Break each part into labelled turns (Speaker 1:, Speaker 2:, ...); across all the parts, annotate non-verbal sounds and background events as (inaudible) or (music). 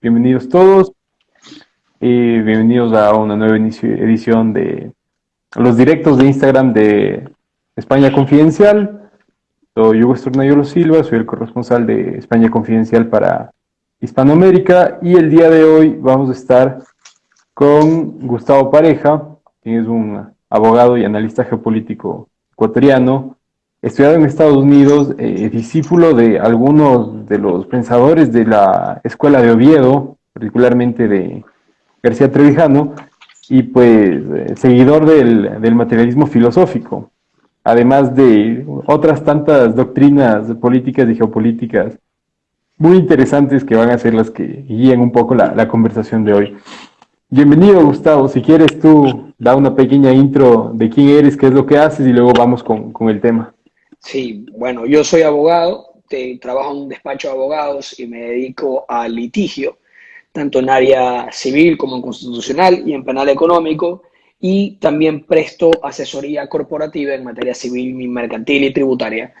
Speaker 1: Bienvenidos todos y bienvenidos a una nueva edición de los directos de Instagram de España Confidencial. Soy Hugo Estornayolo Silva, soy el corresponsal de España Confidencial para Hispanoamérica y el día de hoy vamos a estar con Gustavo Pareja, quien es un abogado y analista geopolítico ecuatoriano, estudiado en Estados Unidos, eh, discípulo de algunos de los pensadores de la Escuela de Oviedo, particularmente de García Trevijano, y pues eh, seguidor del, materialismo filosófico, además de otras tantas doctrinas políticas y geopolíticas muy interesantes que van a ser las que guían un poco la, conversación de hoy. Bienvenido, Gustavo. Si quieres tú, da una pequeña intro de quién eres, qué es lo que haces y luego vamos con el tema.
Speaker 2: Sí, bueno, yo soy abogado, trabajo en un despacho de abogados y me dedico al litigio, tanto en área civil como en constitucional y en penal económico, y también presto asesoría corporativa en materia civil, mercantil y tributaria.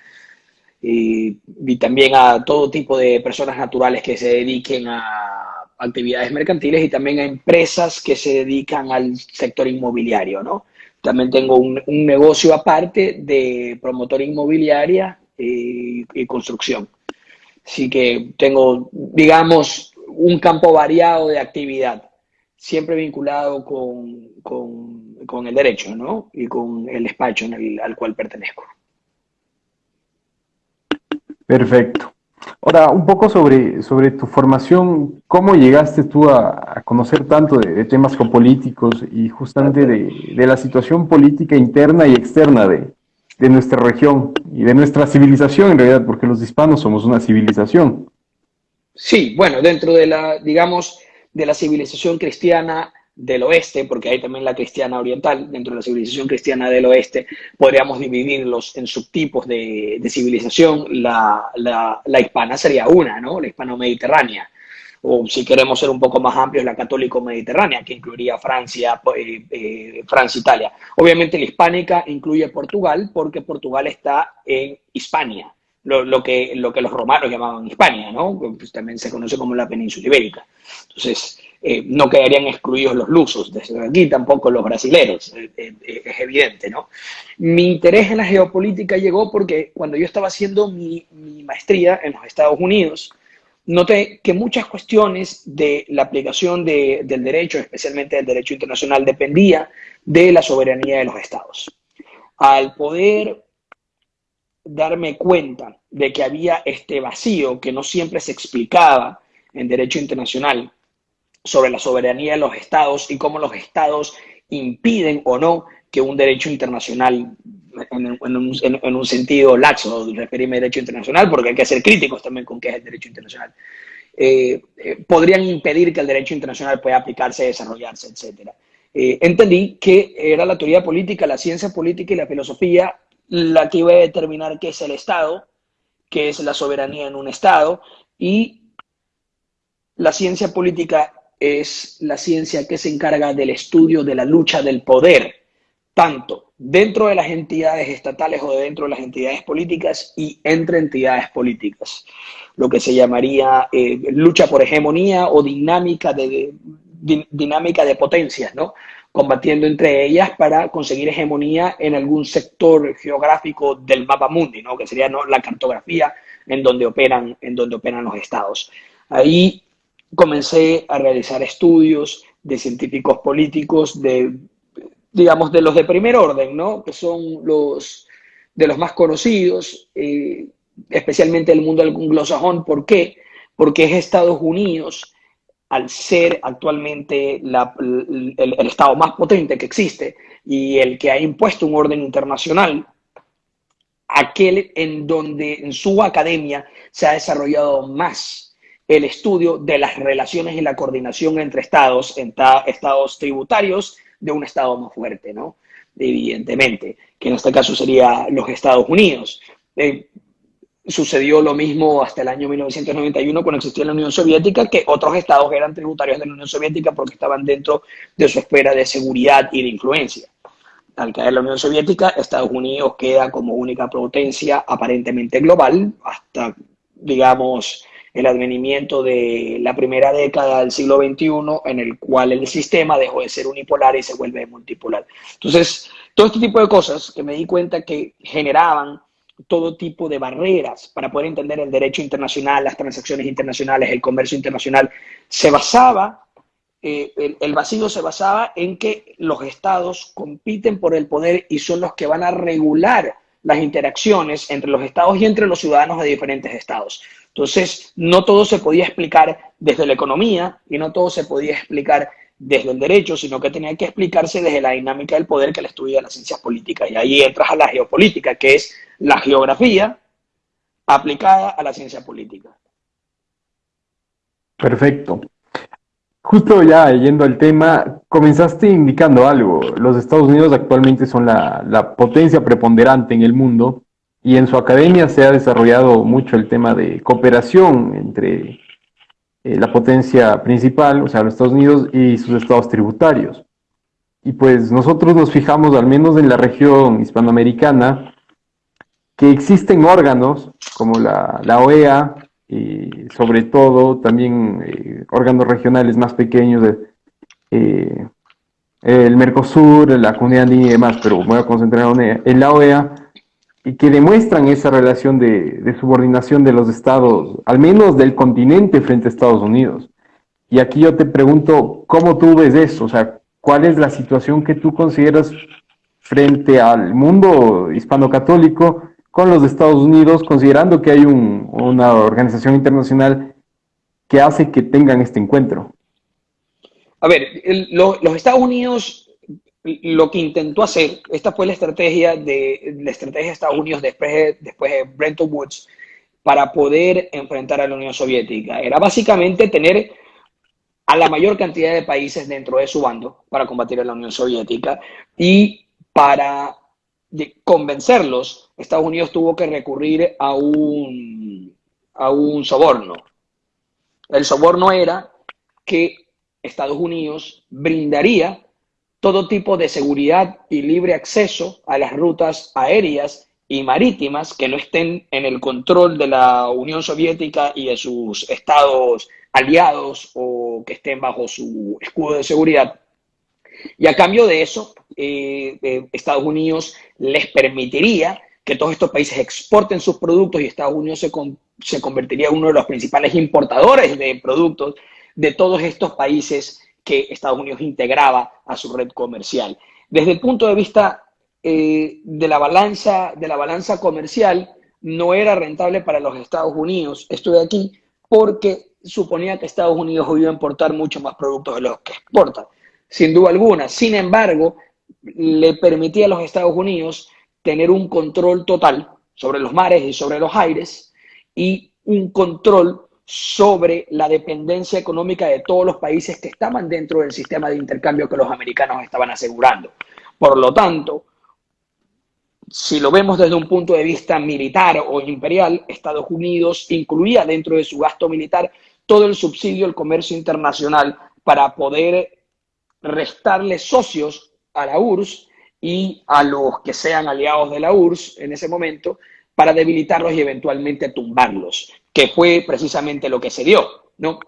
Speaker 2: Y, y también a todo tipo de personas naturales que se dediquen a actividades mercantiles y también a empresas que se dedican al sector inmobiliario, ¿no? También tengo un, negocio aparte de promotor inmobiliaria y, construcción. Así que tengo, digamos, un campo variado de actividad, siempre vinculado con, con, el derecho, ¿no? Y con el despacho al cual pertenezco.
Speaker 1: Perfecto. Ahora, un poco sobre, sobre tu formación, ¿cómo llegaste tú a, conocer tanto de, temas geopolíticos y justamente de, de, la situación política interna y externa de, de, nuestra región y de nuestra civilización en realidad, porque los hispanos somos una civilización?
Speaker 2: Sí, bueno, dentro de la, digamos, de la civilización cristiana del oeste, porque hay también la cristiana oriental, dentro de la civilización cristiana del oeste, podríamos dividirlos en subtipos de, civilización. La, la, hispana sería una, ¿no? La hispano-mediterránea. O si queremos ser un poco más amplios, la católico-mediterránea, que incluiría Francia, eh, eh, Francia, Italia. Obviamente la hispánica incluye Portugal, porque Portugal está en Hispania, lo, lo, que, lo que los romanos llamaban Hispania, ¿no? Pues también se conoce como la península ibérica. Entonces, eh, no quedarían excluidos los lusos, desde aquí tampoco los brasileros, eh, eh, es evidente, ¿no? Mi interés en la geopolítica llegó porque cuando yo estaba haciendo mi, maestría en los Estados Unidos, noté que muchas cuestiones de la aplicación del derecho, especialmente del derecho internacional, dependía de la soberanía de los estados. Al poder darme cuenta de que había este vacío que no siempre se explicaba en derecho internacional, sobre la soberanía de los estados y cómo los estados impiden o no que un derecho internacional, en, un, sentido laxo, referirme a derecho internacional, porque hay que ser críticos también con qué es el derecho internacional, eh, eh, podrían impedir que el derecho internacional pueda aplicarse, desarrollarse, etc. Eh, entendí que era la teoría política, la ciencia política y la filosofía la que iba a determinar qué es el Estado, qué es la soberanía en un Estado, y la ciencia política es la ciencia que se encarga del estudio de la lucha del poder, tanto dentro de las entidades estatales o dentro de las entidades políticas y entre entidades políticas. Lo que se llamaría eh, lucha por hegemonía o dinámica de, dinámica de potencias, ¿no? combatiendo entre ellas para conseguir hegemonía en algún sector geográfico del mapa mundi, ¿no? que sería ¿no? la cartografía en donde operan, en donde operan los estados. Ahí comencé a realizar estudios de científicos políticos, de, digamos, de los de primer orden, ¿no? Que son los de los más conocidos, eh, especialmente el mundo anglosajón. ¿Por qué? Porque es Estados Unidos, al ser actualmente el, el Estado más potente que existe y el que ha impuesto un orden internacional, aquel en donde en su academia se ha desarrollado más el estudio de las relaciones y la coordinación entre estados, entre estados tributarios de un estado más fuerte, ¿no? Evidentemente, que en este caso sería los Estados Unidos. Eh, sucedió lo mismo hasta el año 1991 cuando existía la Unión Soviética, que otros estados eran tributarios de la Unión Soviética porque estaban dentro de su esfera de seguridad y de influencia. al caer la Unión Soviética, Estados Unidos queda como única potencia aparentemente global hasta, digamos, el advenimiento de la primera década del siglo XXI, en el cual el sistema dejó de ser unipolar y se vuelve multipolar. Entonces, todo este tipo de cosas que me di cuenta que generaban todo tipo de barreras para poder entender el derecho internacional, las transacciones internacionales, el comercio internacional, se basaba, eh, el, el, vacío se basaba en que los estados compiten por el poder y son los que van a regular las interacciones entre los estados y entre los ciudadanos de diferentes estados. Entonces, no todo se podía explicar desde la economía y no todo se podía explicar desde el derecho, sino que tenía que explicarse desde la dinámica del poder que le estudia las ciencias políticas. Y ahí entras a la geopolítica, que es la geografía aplicada a la ciencia política.
Speaker 1: Perfecto. Justo ya yendo al tema, comenzaste indicando algo. Los Estados Unidos actualmente son la, potencia preponderante en el mundo y en su academia se ha desarrollado mucho el tema de cooperación entre eh, la potencia principal, o sea, los Estados Unidos y sus estados tributarios. Y pues nosotros nos fijamos, al menos en la región hispanoamericana, que existen órganos como la OEA y sobre todo también eh, órganos regionales más pequeños, de, eh, el Mercosur, la Comunidad Andina y demás, pero voy a concentrar en la OEA, y que demuestran esa relación de, de, subordinación de los estados, al menos del continente frente a Estados Unidos. Y aquí yo te pregunto, ¿cómo tú ves eso? O sea, ¿cuál es la situación que tú consideras frente al mundo hispano-católico con los Estados Unidos, considerando que hay un, una organización internacional que hace que tengan este encuentro?
Speaker 2: A ver, el, lo, los Estados Unidos lo que intentó hacer, esta fue la estrategia de la estrategia de Estados Unidos después de, después de Bretton Woods para poder enfrentar a la Unión Soviética. Era básicamente tener a la mayor cantidad de países dentro de su bando para combatir a la Unión Soviética y para convencerlos, Estados Unidos tuvo que recurrir a un, a un soborno. El soborno era que Estados Unidos brindaría todo tipo de seguridad y libre acceso a las rutas aéreas y marítimas que no estén en el control de la Unión Soviética y de sus estados aliados o que estén bajo su escudo de seguridad. Y a cambio de eso, eh, eh, Estados Unidos les permitiría que todos estos países exporten sus productos y Estados Unidos se, con, se convertiría en uno de los principales importadores de productos de todos estos países que Estados Unidos integraba a su red comercial. Desde el punto de vista eh, de, la balanza, de la balanza comercial, no era rentable para los Estados Unidos esto de aquí porque suponía que Estados Unidos iba a importar mucho más productos de los que exporta, sin duda alguna. Sin embargo, le permitía a los Estados Unidos tener un control total sobre los mares y sobre los aires y un control sobre la dependencia económica de todos los países que estaban dentro del sistema de intercambio que los americanos estaban asegurando. Por lo tanto, si lo vemos desde un punto de vista militar o imperial, Estados Unidos incluía dentro de su gasto militar todo el subsidio al comercio internacional para poder restarle socios a la URSS y a los que sean aliados de la URSS en ese momento para debilitarlos y eventualmente tumbarlos que fue precisamente lo que se dio, ¿no?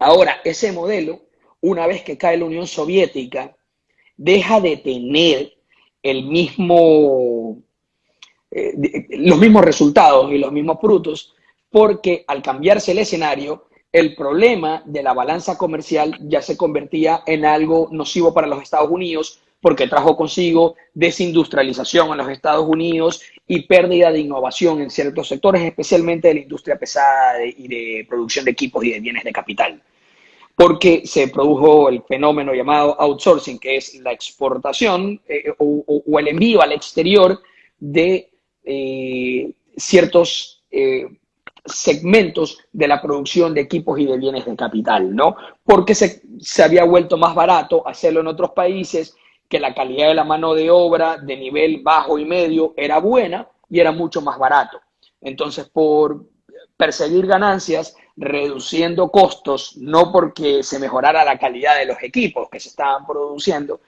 Speaker 2: Ahora, ese modelo, una vez que cae la Unión Soviética, deja de tener el mismo, eh, los mismos resultados y los mismos frutos, porque al cambiarse el escenario, el problema de la balanza comercial ya se convertía en algo nocivo para los Estados Unidos, porque trajo consigo desindustrialización en los Estados Unidos y pérdida de innovación en ciertos sectores, especialmente de la industria pesada y de producción de equipos y de bienes de capital. Porque se produjo el fenómeno llamado outsourcing, que es la exportación eh, o, o, el envío al exterior de eh, ciertos eh, segmentos de la producción de equipos y de bienes de capital, ¿no? Porque se, se había vuelto más barato hacerlo en otros países que la calidad de la mano de obra de nivel bajo y medio era buena y era mucho más barato. Entonces, por perseguir ganancias, reduciendo costos, no porque se mejorara la calidad de los equipos que se estaban produciendo,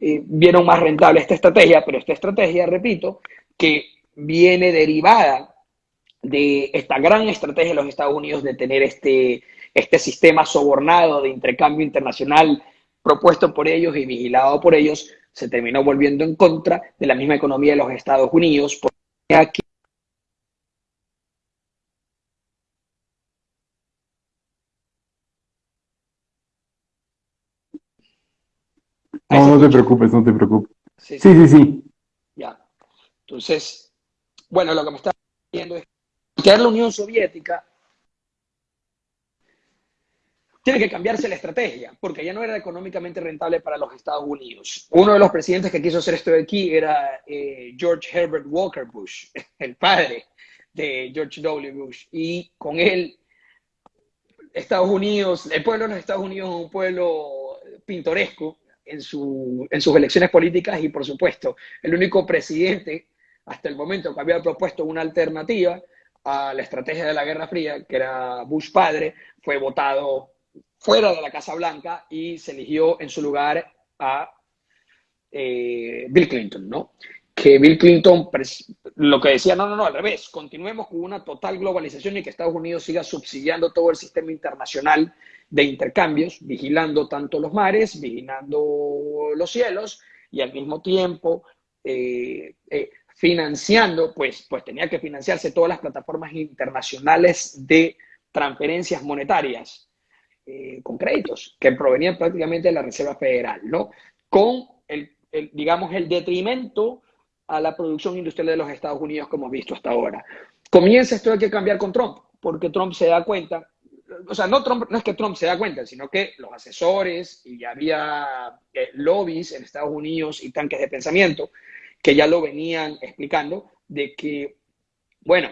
Speaker 2: eh, vieron más rentable esta estrategia, pero esta estrategia, repito, que viene derivada de esta gran estrategia de los Estados Unidos de tener este, este sistema sobornado de intercambio internacional propuesto por ellos y vigilado por ellos, se terminó volviendo en contra de la misma economía de los Estados Unidos. Porque aquí
Speaker 1: No, no te preocupes, no te preocupes. Sí, sí, sí.
Speaker 2: Ya. Entonces, bueno, lo que me está diciendo es que la Unión Soviética tiene que cambiarse la estrategia, porque ya no era económicamente rentable para los Estados Unidos. Uno de los presidentes que quiso hacer esto de aquí era eh, George Herbert Walker Bush, (laughs) el padre de George W. Bush, y con él Estados Unidos, el pueblo de los Estados Unidos es un pueblo pintoresco en, su, en sus elecciones políticas y por supuesto el único presidente hasta el momento que había propuesto una alternativa a la estrategia de la Guerra Fría, que era Bush padre, fue votado fuera de la Casa Blanca y se eligió en su lugar a eh, Bill Clinton, ¿no? Que Bill Clinton lo que decía, no, no, no, al revés, continuemos con una total globalización y que Estados Unidos siga subsidiando todo el sistema internacional de intercambios, vigilando tanto los mares, vigilando los cielos y al mismo tiempo eh, eh, financiando, pues, pues tenía que financiarse todas las plataformas internacionales de transferencias monetarias eh, con créditos que provenían prácticamente de la Reserva Federal, ¿no? Con el, digamos, el detrimento a la producción industrial de los Estados Unidos como visto hasta ahora. Comienza esto hay que cambiar con Trump, porque Trump se da cuenta, o sea, no, Trump, no es que Trump se da cuenta, sino que los asesores y ya había eh, lobbies en Estados Unidos y tanques de pensamiento que ya lo venían explicando de que, bueno,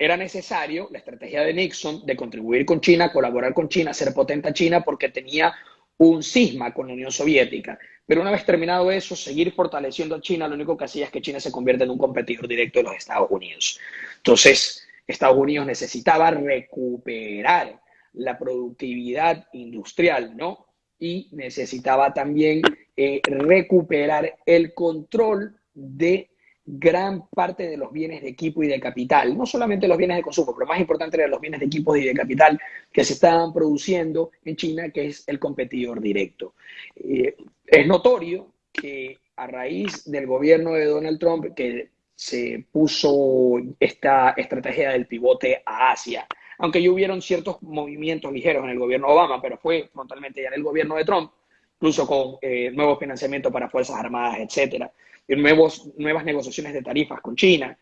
Speaker 2: era necesario la estrategia de Nixon de contribuir con China, colaborar con China, ser potente a China, porque tenía un cisma con la Unión Soviética. Pero una vez terminado eso, seguir fortaleciendo a China, lo único que hacía es que China se convierta en un competidor directo de los Estados Unidos. Entonces, Estados Unidos necesitaba recuperar la productividad industrial, ¿no? Y necesitaba también eh, recuperar el control de gran parte de los bienes de equipo y de capital, no solamente los bienes de consumo, pero más importante eran los bienes de equipo y de capital que se estaban produciendo en China, que es el competidor directo. Eh, es notorio que a raíz del gobierno de Donald Trump, que se puso esta estrategia del pivote a Asia, aunque ya hubieron ciertos movimientos ligeros en el gobierno Obama, pero fue frontalmente ya en el gobierno de Trump, incluso con eh, nuevos financiamientos para Fuerzas Armadas, etcétera nuevos, nuevas negociaciones de tarifas con China.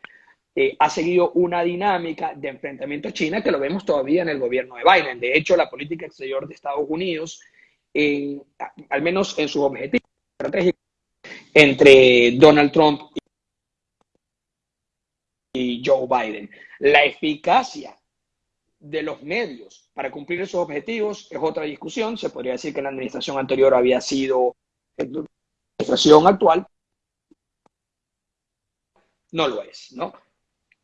Speaker 2: Eh, ha seguido una dinámica de enfrentamiento a China que lo vemos todavía en el gobierno de Biden. De hecho, la política exterior de Estados Unidos, al menos en sus objetivos estratégicos, entre Donald Trump y Joe Biden. La eficacia de los medios para cumplir esos objetivos es otra discusión. Se podría decir que la administración anterior había sido la administración actual no lo es, ¿no?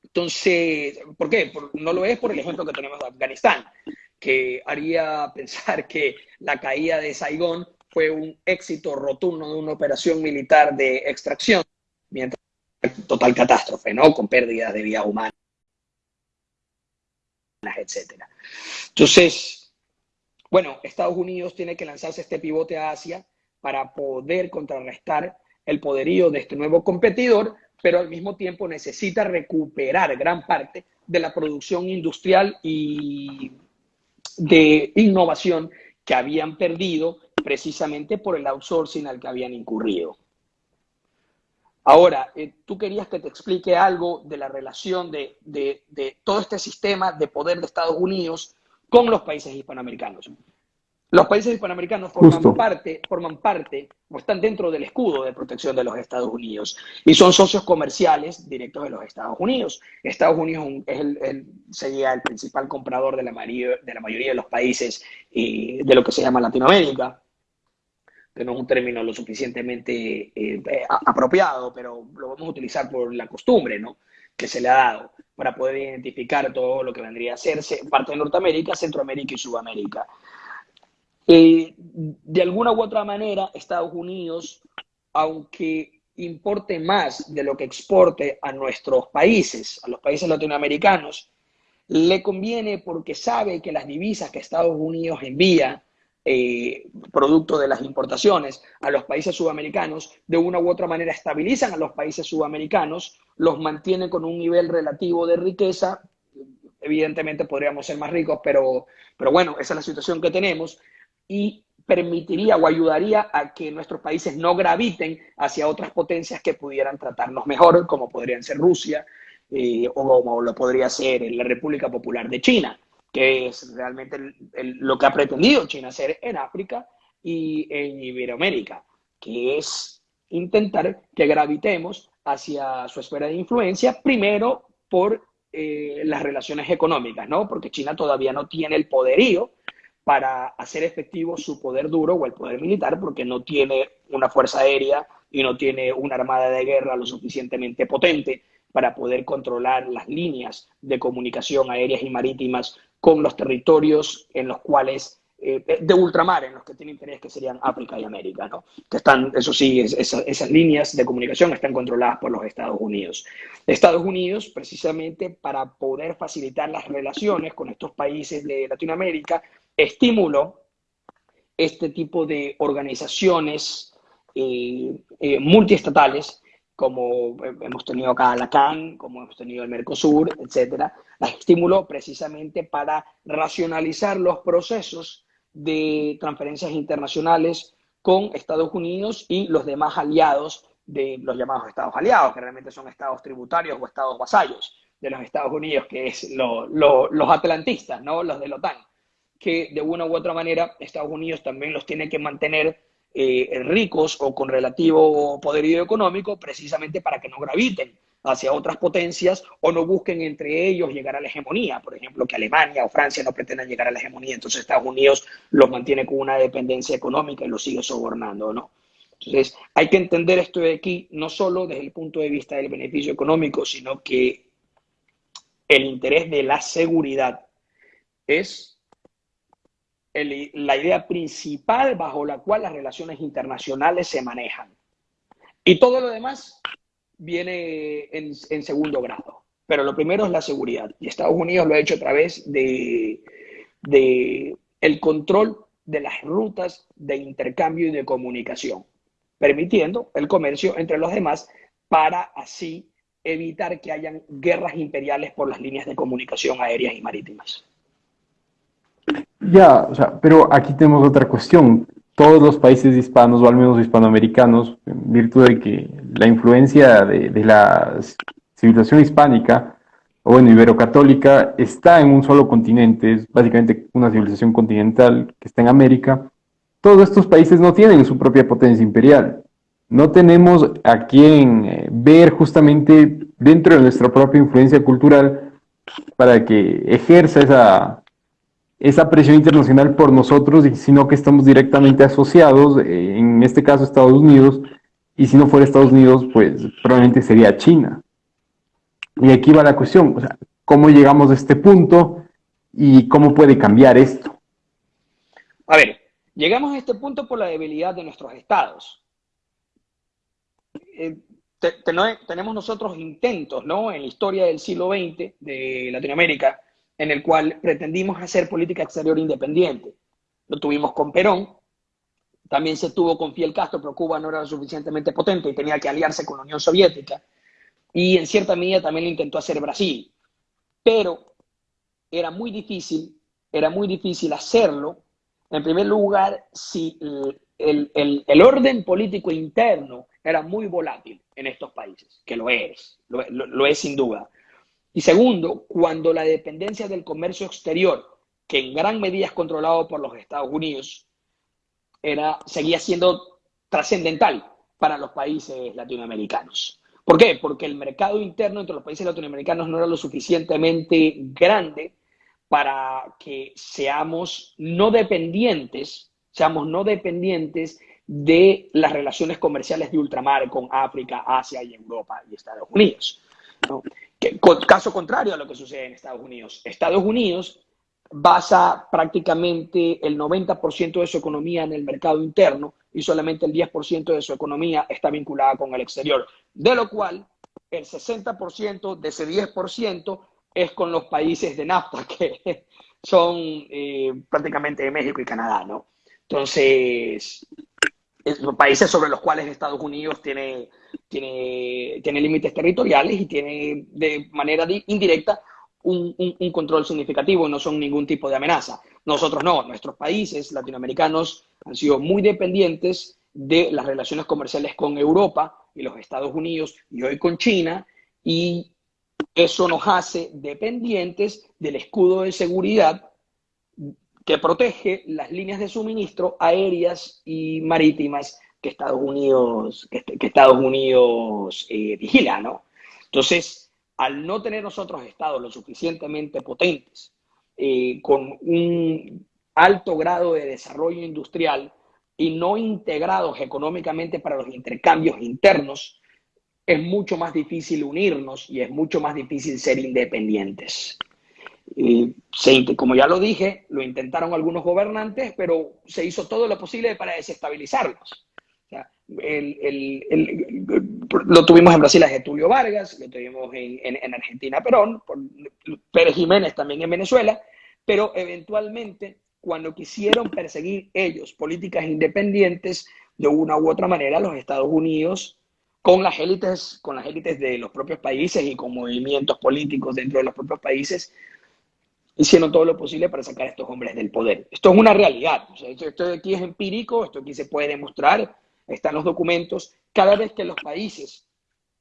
Speaker 2: Entonces, ¿por qué? no lo es por el ejemplo que tenemos de Afganistán, que haría pensar que la caída de Saigón fue un éxito rotundo de una operación militar de extracción, mientras total catástrofe, ¿no? Con pérdidas de vida humana, etcétera. Entonces, bueno, Estados Unidos tiene que lanzarse este pivote a Asia para poder contrarrestar el poderío de este nuevo competidor, pero al mismo tiempo necesita recuperar gran parte de la producción industrial y de innovación que habían perdido precisamente por el outsourcing al que habían incurrido. Ahora, eh, tú querías que te explique algo de la relación de, de todo este sistema de poder de Estados Unidos con los países hispanoamericanos. Los países hispanoamericanos forman parte, forman parte o están dentro del escudo de protección de los Estados Unidos y son socios comerciales directos de los Estados Unidos. Estados Unidos es el, sería el principal comprador de la, mayoría de, la mayoría de los países de lo que se llama Latinoamérica, no es un término lo suficientemente eh, apropiado, pero lo vamos a utilizar por la costumbre ¿no? que se le ha dado para poder identificar todo lo que vendría a ser parte de Norteamérica, Centroamérica y Sudamérica. Eh, de alguna u otra manera, Estados Unidos aunque importe más de lo que exporte a nuestros países, a los países latinoamericanos, le conviene porque sabe que las divisas que Estados Unidos envía, eh, producto de las importaciones a los países sudamericanos, de una u otra manera estabilizan a los países sudamericanos, los mantienen con un nivel relativo de riqueza. Evidentemente podríamos ser más ricos, pero, pero bueno, esa es la situación que tenemos. Y permitiría o ayudaría a que nuestros países no graviten hacia otras potencias que pudieran tratarnos mejor, como podrían ser Rusia eh, o como lo podría ser la República Popular de China, que es realmente lo que ha pretendido China hacer en África y en Iberoamérica, que es intentar que gravitemos hacia su esfera de influencia, primero por eh, las relaciones económicas, ¿no? Porque China todavía no tiene el poderío para hacer efectivo su poder duro o el poder militar, porque no tiene una fuerza aérea y no tiene una armada de guerra lo suficientemente potente para poder controlar las líneas de comunicación aéreas y marítimas con los territorios en los cuales eh, de ultramar en los que tiene interés que serían África y América, ¿no? Que están, eso sí, esas líneas de comunicación están controladas por los Estados Unidos. Estados Unidos, precisamente para poder facilitar las relaciones con estos países de Latinoamérica, estimuló este tipo de organizaciones eh, eh, multiestatales, como hemos tenido acá la CAN, como hemos tenido el Mercosur, etcétera, las estimuló precisamente para racionalizar los procesos de transferencias internacionales con Estados Unidos y los demás aliados de los llamados estados aliados, que realmente son estados tributarios o estados vasallos de los Estados Unidos, que es los atlantistas, ¿no? los de la OTAN que de una u otra manera Estados Unidos también los tiene que mantener eh, ricos o con relativo poderío económico precisamente para que no graviten hacia otras potencias o no busquen entre ellos llegar a la hegemonía. Por ejemplo, que Alemania o Francia no pretendan llegar a la hegemonía, entonces Estados Unidos los mantiene con una dependencia económica y los sigue sobornando, ¿no? Entonces, hay que entender esto de aquí no solo desde el punto de vista del beneficio económico, sino que el interés de la seguridad es la idea principal bajo la cual las relaciones internacionales se manejan. Y todo lo demás viene en, segundo grado. Pero lo primero es la seguridad. Y Estados Unidos lo ha hecho a través de, de el control de las rutas de intercambio y de comunicación, permitiendo el comercio entre los demás para así evitar que hayan guerras imperiales por las líneas de comunicación aéreas y marítimas.
Speaker 1: Ya, o sea, pero aquí tenemos otra cuestión. Todos los países hispanos, o al menos hispanoamericanos, en virtud de que la influencia de, la civilización hispánica, o bueno, ibero-católica, está en un solo continente, es básicamente una civilización continental que está en América, todos estos países no tienen su propia potencia imperial. No tenemos a quien eh, ver justamente dentro de nuestra propia influencia cultural para que ejerza esa, esa presión internacional por nosotros, sino que estamos directamente asociados, eh, en este caso Estados Unidos, y si no fuera Estados Unidos, pues probablemente sería China. Y aquí va la cuestión, o sea, ¿cómo llegamos a este punto y cómo puede cambiar esto?
Speaker 2: A ver, llegamos a este punto por la debilidad de nuestros estados. Eh, tenemos nosotros intentos, ¿no? En la historia del siglo XX de Latinoamérica, en el cual pretendimos hacer política exterior independiente. Lo tuvimos con Perón, también se tuvo con Fidel Castro, pero Cuba no era suficientemente potente y tenía que aliarse con la Unión Soviética. Y en cierta medida también lo intentó hacer Brasil. Pero era muy difícil, era muy difícil hacerlo, en primer lugar, si el, el, orden político interno era muy volátil en estos países, que lo es, lo es sin duda. Y segundo, cuando la dependencia del comercio exterior, que en gran medida es controlado por los Estados Unidos, era, seguía siendo trascendental para los países latinoamericanos. ¿Por qué? Porque el mercado interno entre los países latinoamericanos no era lo suficientemente grande para que seamos no dependientes, seamos no dependientes de las relaciones comerciales de ultramar con África, Asia y Europa y Estados Unidos. ¿no? Caso contrario a lo que sucede en Estados Unidos. Estados Unidos basa prácticamente el 90% de su economía en el mercado interno y solamente el 10% de su economía está vinculada con el exterior, de lo cual el 60% de ese 10% es con los países de NAFTA, (laughs) que son eh, prácticamente México y Canadá, ¿no? Entonces, países sobre los cuales Estados Unidos tiene, tiene, tiene límites territoriales y tiene de manera indirecta un, un, control significativo, no son ningún tipo de amenaza. Nosotros no, nuestros países latinoamericanos han sido muy dependientes de las relaciones comerciales con Europa y los Estados Unidos y hoy con China, y eso nos hace dependientes del escudo de seguridad que protege las líneas de suministro aéreas y marítimas que Estados Unidos, que, Estados Unidos eh, vigila, ¿no? Entonces, al no tener nosotros estados lo suficientemente potentes, eh, con un alto grado de desarrollo industrial y no integrados económicamente para los intercambios internos, es mucho más difícil unirnos y es mucho más difícil ser independientes como ya lo dije, lo intentaron algunos gobernantes, pero se hizo todo lo posible para desestabilizarlos. lo tuvimos en Brasil a Getulio Vargas, lo tuvimos en, Argentina a Perón, por Pérez Jiménez también en Venezuela, pero eventualmente cuando quisieron perseguir ellos políticas independientes, de una u otra manera los Estados Unidos con las élites, con las élites de los propios países y con movimientos políticos dentro de los propios países, hicieron todo lo posible para sacar a estos hombres del poder. Esto es una realidad. esto, aquí es empírico, esto aquí se puede demostrar, están los documentos. Cada vez que los países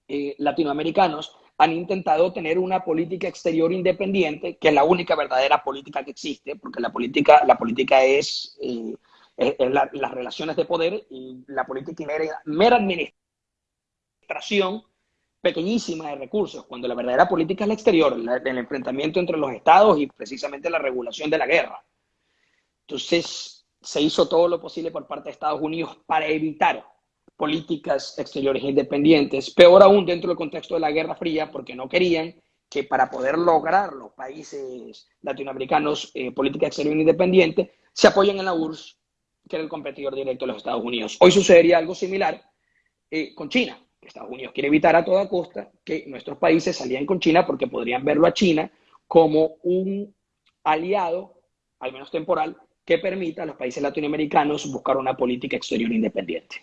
Speaker 2: eh, latinoamericanos han intentado tener una política exterior independiente, que es la única verdadera política que existe, porque la política, la política es, eh, las relaciones de poder y la política mera, mera administración pequeñísima de recursos, cuando la verdadera política es la exterior, el enfrentamiento entre los estados y precisamente la regulación de la guerra. Entonces, se hizo todo lo posible por parte de Estados Unidos para evitar políticas exteriores independientes, peor aún dentro del contexto de la Guerra Fría, porque no querían que para poder lograr los países latinoamericanos eh, política exterior independiente, se apoyen en la URSS, que era el competidor directo de los Estados Unidos. Hoy sucedería algo similar eh, con China. Estados Unidos quiere evitar a toda costa que nuestros países salían con China porque podrían verlo a China como un aliado, al menos temporal, que permita a los países latinoamericanos buscar una política exterior independiente.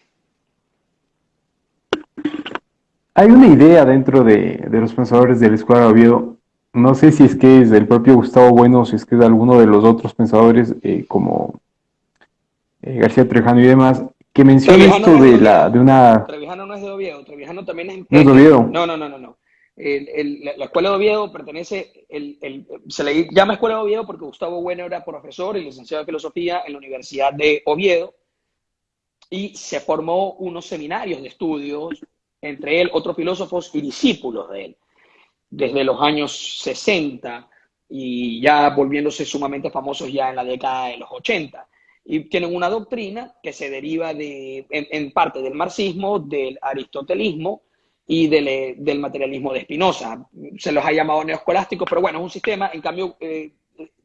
Speaker 1: Hay una idea dentro de, los pensadores de la Escuela de Oviedo, no sé si es que es del propio Gustavo Bueno si es que es de alguno de los otros pensadores eh, como eh, García Trejano y demás, que menciona esto de, la, de una...
Speaker 2: Trevijano no es de Oviedo, Trevijano también es...
Speaker 1: ¿No es de Oviedo?
Speaker 2: No, no, no, no. no. la, Escuela de Oviedo pertenece, el, se le llama Escuela de Oviedo porque Gustavo Bueno era profesor y licenciado en Filosofía en la Universidad de Oviedo y se formó unos seminarios de estudios, entre él, otros filósofos y discípulos de él, desde los años 60 y ya volviéndose sumamente famosos ya en la década de los 80 y tienen una doctrina que se deriva de, en, parte del marxismo, del aristotelismo y del, del materialismo de Spinoza. Se los ha llamado neoescolásticos, pero bueno, es un sistema. En cambio, eh,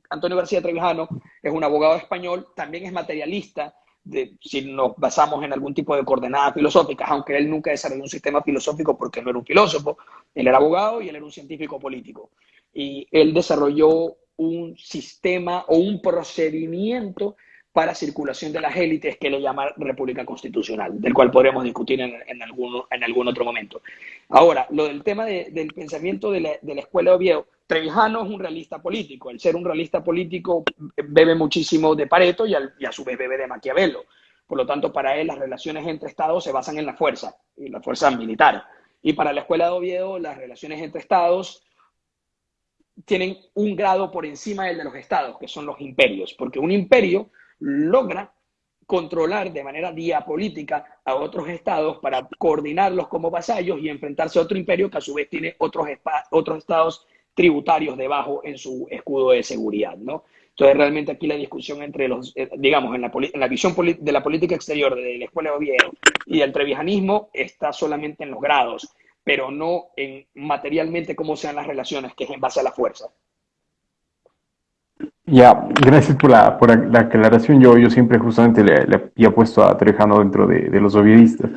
Speaker 2: Antonio García Trevijano es un abogado español, también es materialista, de, si nos basamos en algún tipo de coordenadas filosóficas, aunque él nunca desarrolló un sistema filosófico porque no era un filósofo, él era abogado y él era un científico político. Y él desarrolló un sistema o un procedimiento para circulación de las élites que le llama República Constitucional, del cual podremos discutir en, en, en algún otro momento. Ahora, lo del tema del pensamiento de la, de la Escuela de Oviedo, Trevijano es un realista político. El ser un realista político bebe muchísimo de Pareto y, y a su vez bebe de Maquiavelo. Por lo tanto, para él las relaciones entre estados se basan en la fuerza, y la fuerza militar. Y para la Escuela de Oviedo, las relaciones entre estados tienen un grado por encima del de los estados, que son los imperios, porque un imperio logra controlar de manera diapolítica a otros estados para coordinarlos como vasallos y enfrentarse a otro imperio que a su vez tiene otros, otros estados tributarios debajo en su escudo de seguridad, ¿no? Entonces, realmente aquí la discusión entre los, eh, digamos, en la, visión de la política exterior de la Escuela de Oviedo y del trevijanismo está solamente en los grados, pero no en materialmente cómo sean las relaciones, que es en base a la fuerza.
Speaker 1: Ya, gracias por la, por la aclaración. Yo, yo siempre justamente le, le había puesto a Trejano dentro de, de los ovidistas.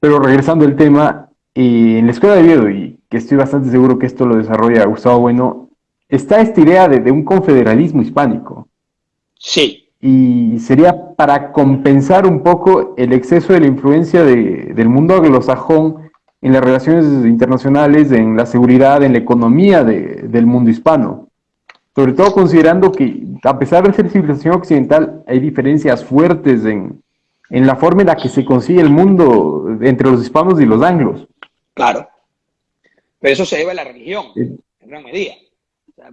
Speaker 1: Pero regresando al tema, eh, en la escuela de Oviedo, y que estoy bastante seguro que esto lo desarrolla Gustavo Bueno, está esta idea de, de un confederalismo hispánico.
Speaker 2: Sí.
Speaker 1: Y sería para compensar un poco el exceso de la influencia de, del mundo anglosajón en las relaciones internacionales, en la seguridad, en la economía de, del mundo hispano. Sobre todo considerando que, a pesar de ser civilización occidental, hay diferencias fuertes en, en la forma en la que se consigue el mundo entre los hispanos y los anglos.
Speaker 2: Claro. Pero eso se debe a la religión, en gran medida.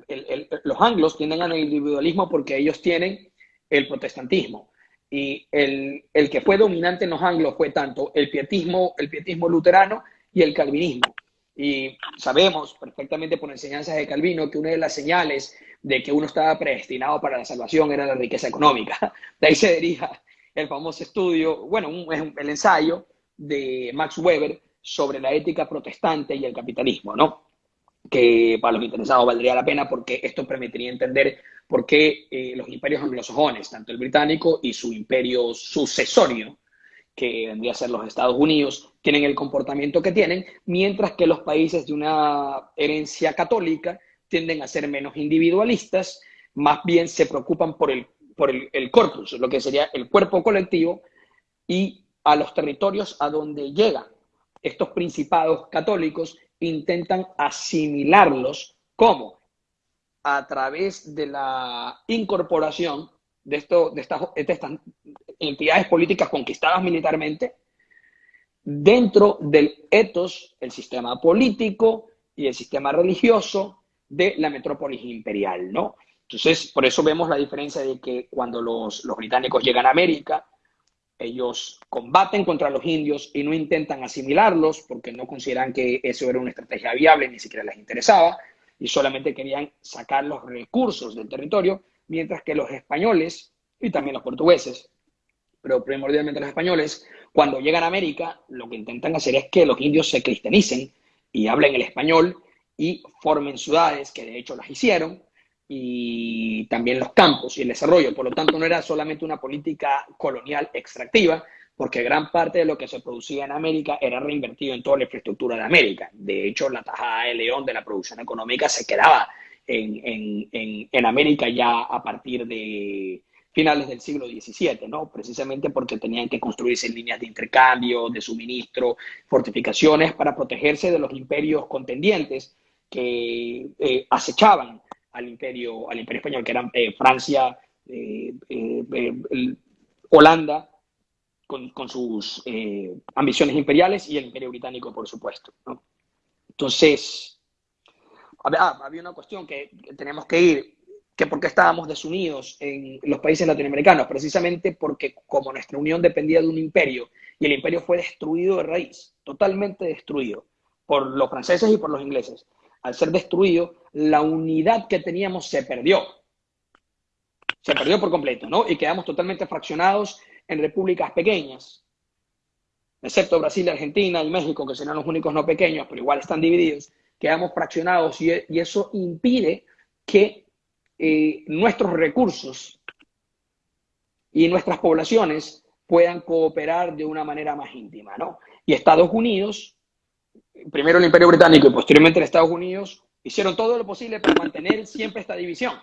Speaker 2: el, el, los anglos tienden al individualismo porque ellos tienen el protestantismo. Y el, el, que fue dominante en los anglos fue tanto el pietismo, el pietismo luterano y el calvinismo. Y sabemos perfectamente por enseñanzas de Calvino que una de las señales de que uno estaba predestinado para la salvación era la riqueza económica. De ahí se deriva el famoso estudio, bueno, un, el ensayo de Max Weber sobre la ética protestante y el capitalismo, ¿no? Que para los interesados valdría la pena porque esto permitiría entender por qué eh, los imperios anglosajones, tanto el británico y su imperio sucesorio, que vendría a ser los Estados Unidos, tienen el comportamiento que tienen, mientras que los países de una herencia católica tienden a ser menos individualistas, más bien se preocupan por el, por el, corpus, lo que sería el cuerpo colectivo, y a los territorios a donde llegan. Estos principados católicos intentan asimilarlos como a través de la incorporación de, estas, de estas entidades políticas conquistadas militarmente dentro del etos, el sistema político y el sistema religioso de la metrópolis imperial, ¿no? Entonces, por eso vemos la diferencia de que cuando los, los británicos llegan a América, ellos combaten contra los indios y no intentan asimilarlos porque no consideran que eso era una estrategia viable, ni siquiera les interesaba, y solamente querían sacar los recursos del territorio, mientras que los españoles y también los portugueses, pero primordialmente los españoles, cuando llegan a América, lo que intentan hacer es que los indios se cristianicen y hablen el español y formen ciudades, que de hecho las hicieron, y también los campos y el desarrollo. Por lo tanto, no era solamente una política colonial extractiva, porque gran parte de lo que se producía en América era reinvertido en toda la infraestructura de América. De hecho, la tajada de león de la producción económica se quedaba en, en, en, América ya a partir de finales del siglo XVII, ¿no? Precisamente porque tenían que construirse líneas de intercambio, de suministro, fortificaciones para protegerse de los imperios contendientes que eh, acechaban al imperio, al imperio español, que eran eh, Francia, eh, eh Holanda, con, con sus ambiciones imperiales, y el imperio británico, por supuesto. ¿no? Entonces, ah, había una cuestión que tenemos que ir, que por qué estábamos desunidos en los países latinoamericanos, precisamente porque como nuestra unión dependía de un imperio, y el imperio fue destruido de raíz, totalmente destruido, por los franceses y por los ingleses al ser destruido, la unidad que teníamos se perdió. Se perdió por completo, ¿no? Y quedamos totalmente fraccionados en repúblicas pequeñas, excepto Brasil, Argentina y México, que serán los únicos no pequeños, pero igual están divididos, quedamos fraccionados y, eso impide que eh, nuestros recursos y nuestras poblaciones puedan cooperar de una manera más íntima, ¿no? Y Estados Unidos primero el Imperio Británico y posteriormente en Estados Unidos, hicieron todo lo posible para mantener siempre esta división.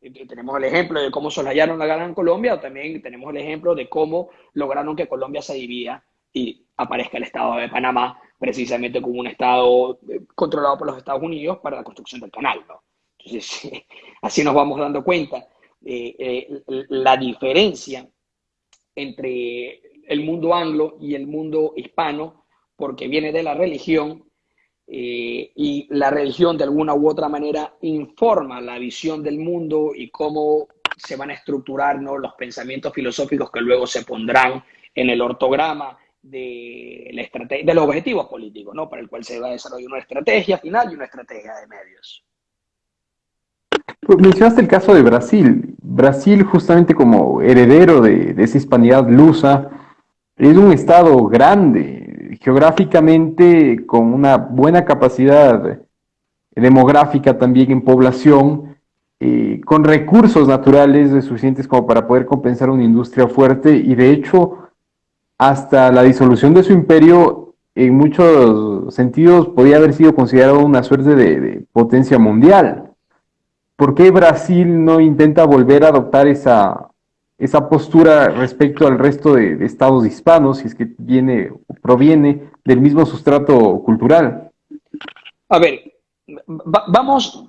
Speaker 2: Tenemos el ejemplo de cómo solayaron la guerra en Colombia, o también tenemos el ejemplo de cómo lograron que Colombia se divida y aparezca el Estado de Panamá, precisamente como un Estado eh, controlado por los Estados Unidos para la construcción del canal. ¿no? Entonces, (laughs) así nos vamos dando cuenta eh, eh, la diferencia entre el mundo anglo y el mundo hispano porque viene de la religión eh, y la religión de alguna u otra manera informa la visión del mundo y cómo se van a estructurar ¿no? los pensamientos filosóficos que luego se pondrán en el ortograma de, la de los objetivos políticos, ¿no? para el cual se va a desarrollar una estrategia final y una estrategia de medios.
Speaker 1: Pues mencionaste el caso de Brasil. Brasil, justamente como heredero de, de esa hispanidad lusa, es un estado grande, geográficamente con una buena capacidad demográfica también en población eh, con recursos naturales suficientes como para poder compensar una industria fuerte y de hecho hasta la disolución de su imperio en muchos sentidos podía haber sido considerado una suerte de, potencia mundial. ¿Por qué Brasil no intenta volver a adoptar esa, esa postura respecto al resto de, estados hispanos, si es que viene proviene del mismo sustrato cultural?
Speaker 2: A ver, vamos,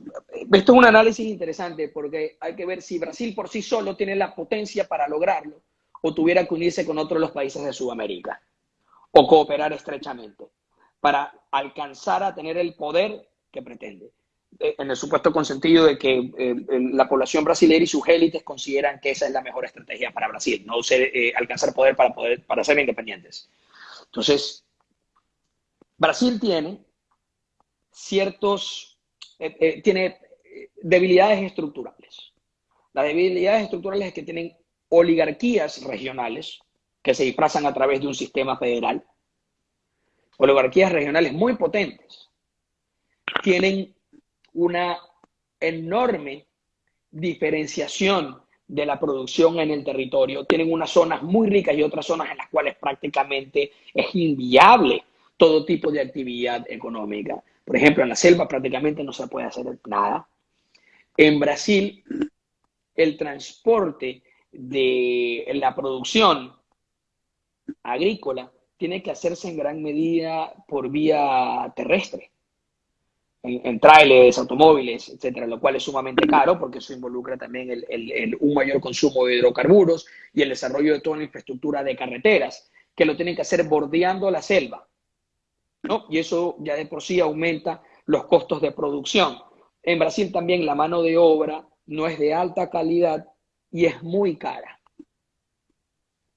Speaker 2: esto es un análisis interesante porque hay que ver si Brasil por sí solo tiene la potencia para lograrlo o tuviera que unirse con otros los países de Sudamérica o cooperar estrechamente para alcanzar a tener el poder que pretende. Eh, en el supuesto consentido de que eh, la población brasileña y sus élites consideran que esa es la mejor estrategia para Brasil, no ser, eh, alcanzar poder para, poder para ser independientes. Entonces, Brasil tiene ciertos, tiene debilidades estructurales. Las debilidades estructurales es que tienen oligarquías regionales que se disfrazan a través de un sistema federal, oligarquías regionales muy potentes, tienen una enorme diferenciación de la producción en el territorio, tienen unas zonas muy ricas y otras zonas en las cuales prácticamente es inviable todo tipo de actividad económica. Por ejemplo, en la selva prácticamente no se puede hacer nada. En Brasil, el transporte de la producción agrícola tiene que hacerse en gran medida por vía terrestre, en, trailers, automóviles, etcétera, lo cual es sumamente caro porque eso involucra también el, un mayor consumo de hidrocarburos y el desarrollo de toda la infraestructura de carreteras, que lo tienen que hacer bordeando la selva. ¿no? Y eso ya de por sí aumenta los costos de producción. En Brasil también la mano de obra no es de alta calidad y es muy cara.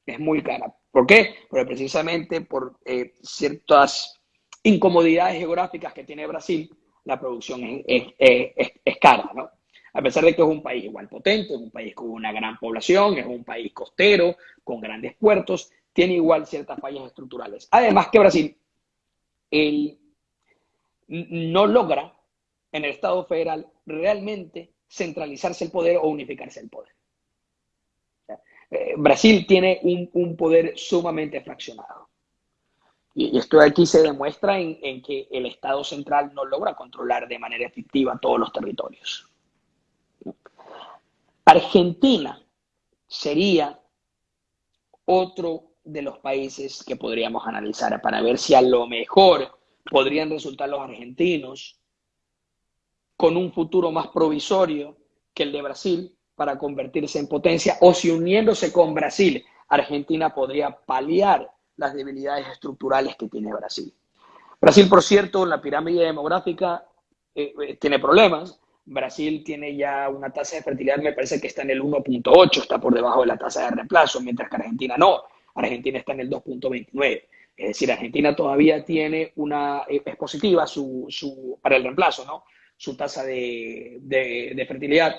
Speaker 2: Es muy cara. ¿Por qué? Porque precisamente por eh, ciertas incomodidades geográficas que tiene Brasil, la producción es, cara, ¿no? A pesar de que es un país igual potente, es un país con una gran población, es un país costero, con grandes puertos, tiene igual ciertas fallas estructurales. Además que Brasil no logra en el Estado federal realmente centralizarse el poder o unificarse el poder. Eh, Brasil tiene un, poder sumamente fraccionado. Y, esto aquí se demuestra en, en, que el Estado central no logra controlar de manera efectiva todos los territorios. Argentina sería otro de los países que podríamos analizar para ver si a lo mejor podrían resultar los argentinos con un futuro más provisorio que el de Brasil para convertirse en potencia o si uniéndose con Brasil, Argentina podría paliar las debilidades estructurales que tiene Brasil. Brasil, por cierto, en la pirámide demográfica eh, eh, tiene problemas. Brasil tiene ya una tasa de fertilidad, me parece que está en el 1.8, está por debajo de la tasa de reemplazo, mientras que Argentina no. Argentina está en el 2.29. Es decir, Argentina todavía tiene una, eh, es positiva su, su, para el reemplazo, ¿no? Su tasa de, de, de fertilidad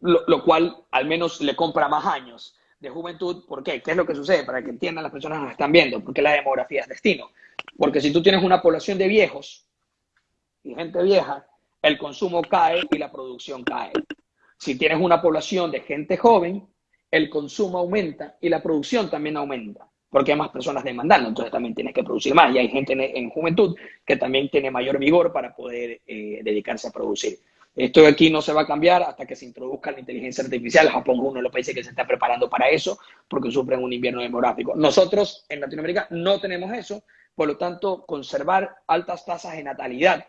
Speaker 2: lo, cual al menos le compra más años de juventud. ¿Por qué? ¿Qué es lo que sucede? Para que entiendan las personas que nos están viendo, porque la demografía es destino. Porque si tú tienes una población de viejos y gente vieja, el consumo cae y la producción cae. Si tienes una población de gente joven, el consumo aumenta y la producción también aumenta, porque hay más personas demandando, entonces también tienes que producir más. Y hay gente en, juventud que también tiene mayor vigor para poder eh, dedicarse a producir. Esto de aquí no se va a cambiar hasta que se introduzca la inteligencia artificial. Japón es uno de los países que se está preparando para eso porque sufren un invierno demográfico. Nosotros en Latinoamérica no tenemos eso, por lo tanto, conservar altas tasas de natalidad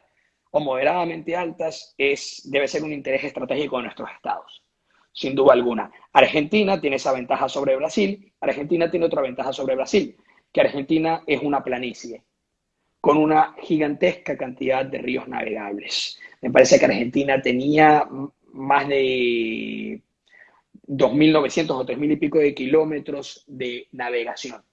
Speaker 2: o moderadamente altas es, debe ser un interés estratégico de nuestros estados, sin duda alguna. Argentina tiene esa ventaja sobre Brasil, Argentina tiene otra ventaja sobre Brasil, que Argentina es una planicie con una gigantesca cantidad de ríos navegables. Me parece que Argentina tenía más de 2.900 o 3.000 y pico de kilómetros de navegación,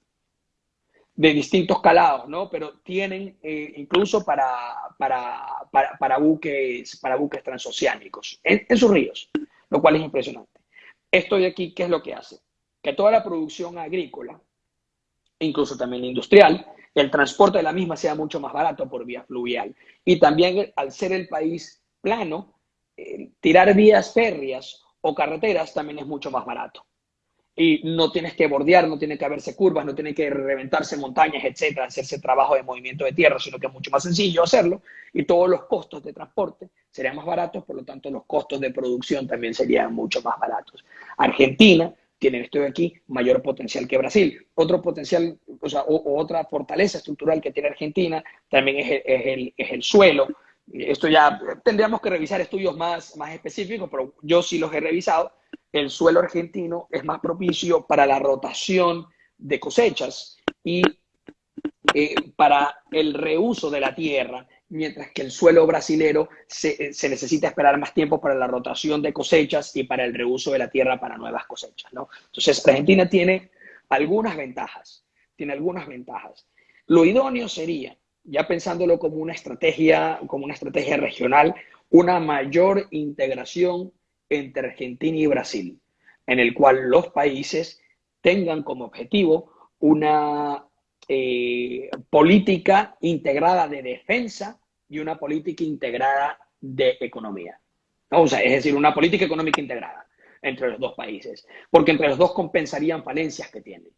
Speaker 2: de distintos calados, ¿no? Pero tienen eh, incluso para, para, buques, para buques transoceánicos en, en sus ríos, lo cual es impresionante. Esto de aquí, ¿qué es lo que hace? Que toda la producción agrícola, incluso también industrial, el transporte de la misma sea mucho más barato por vía fluvial. Y también al ser el país plano, eh, tirar vías férreas o carreteras también es mucho más barato. Y no tienes que bordear, no tiene que haberse curvas, no tiene que reventarse montañas, etcétera, hacerse trabajo de movimiento de tierra, sino que es mucho más sencillo hacerlo y todos los costos de transporte serían más baratos, por lo tanto los costos de producción también serían mucho más baratos. Argentina tiene, esto aquí, mayor potencial que Brasil. Otro potencial, o sea, otra fortaleza estructural que tiene Argentina también es el, es el suelo esto ya tendríamos que revisar estudios más, más específicos, pero yo sí los he revisado. El suelo argentino es más propicio para la rotación de cosechas y eh, para el reuso de la tierra, mientras que el suelo brasilero se, se, necesita esperar más tiempo para la rotación de cosechas y para el reuso de la tierra para nuevas cosechas. ¿no? Entonces, Argentina tiene algunas ventajas, tiene algunas ventajas. Lo idóneo sería ya pensándolo como una estrategia, como una estrategia regional, una mayor integración entre Argentina y Brasil, en el cual los países tengan como objetivo una eh, política integrada de defensa y una política integrada de economía. O sea, es decir, una política económica integrada entre los dos países, porque entre los dos compensarían falencias que tienen.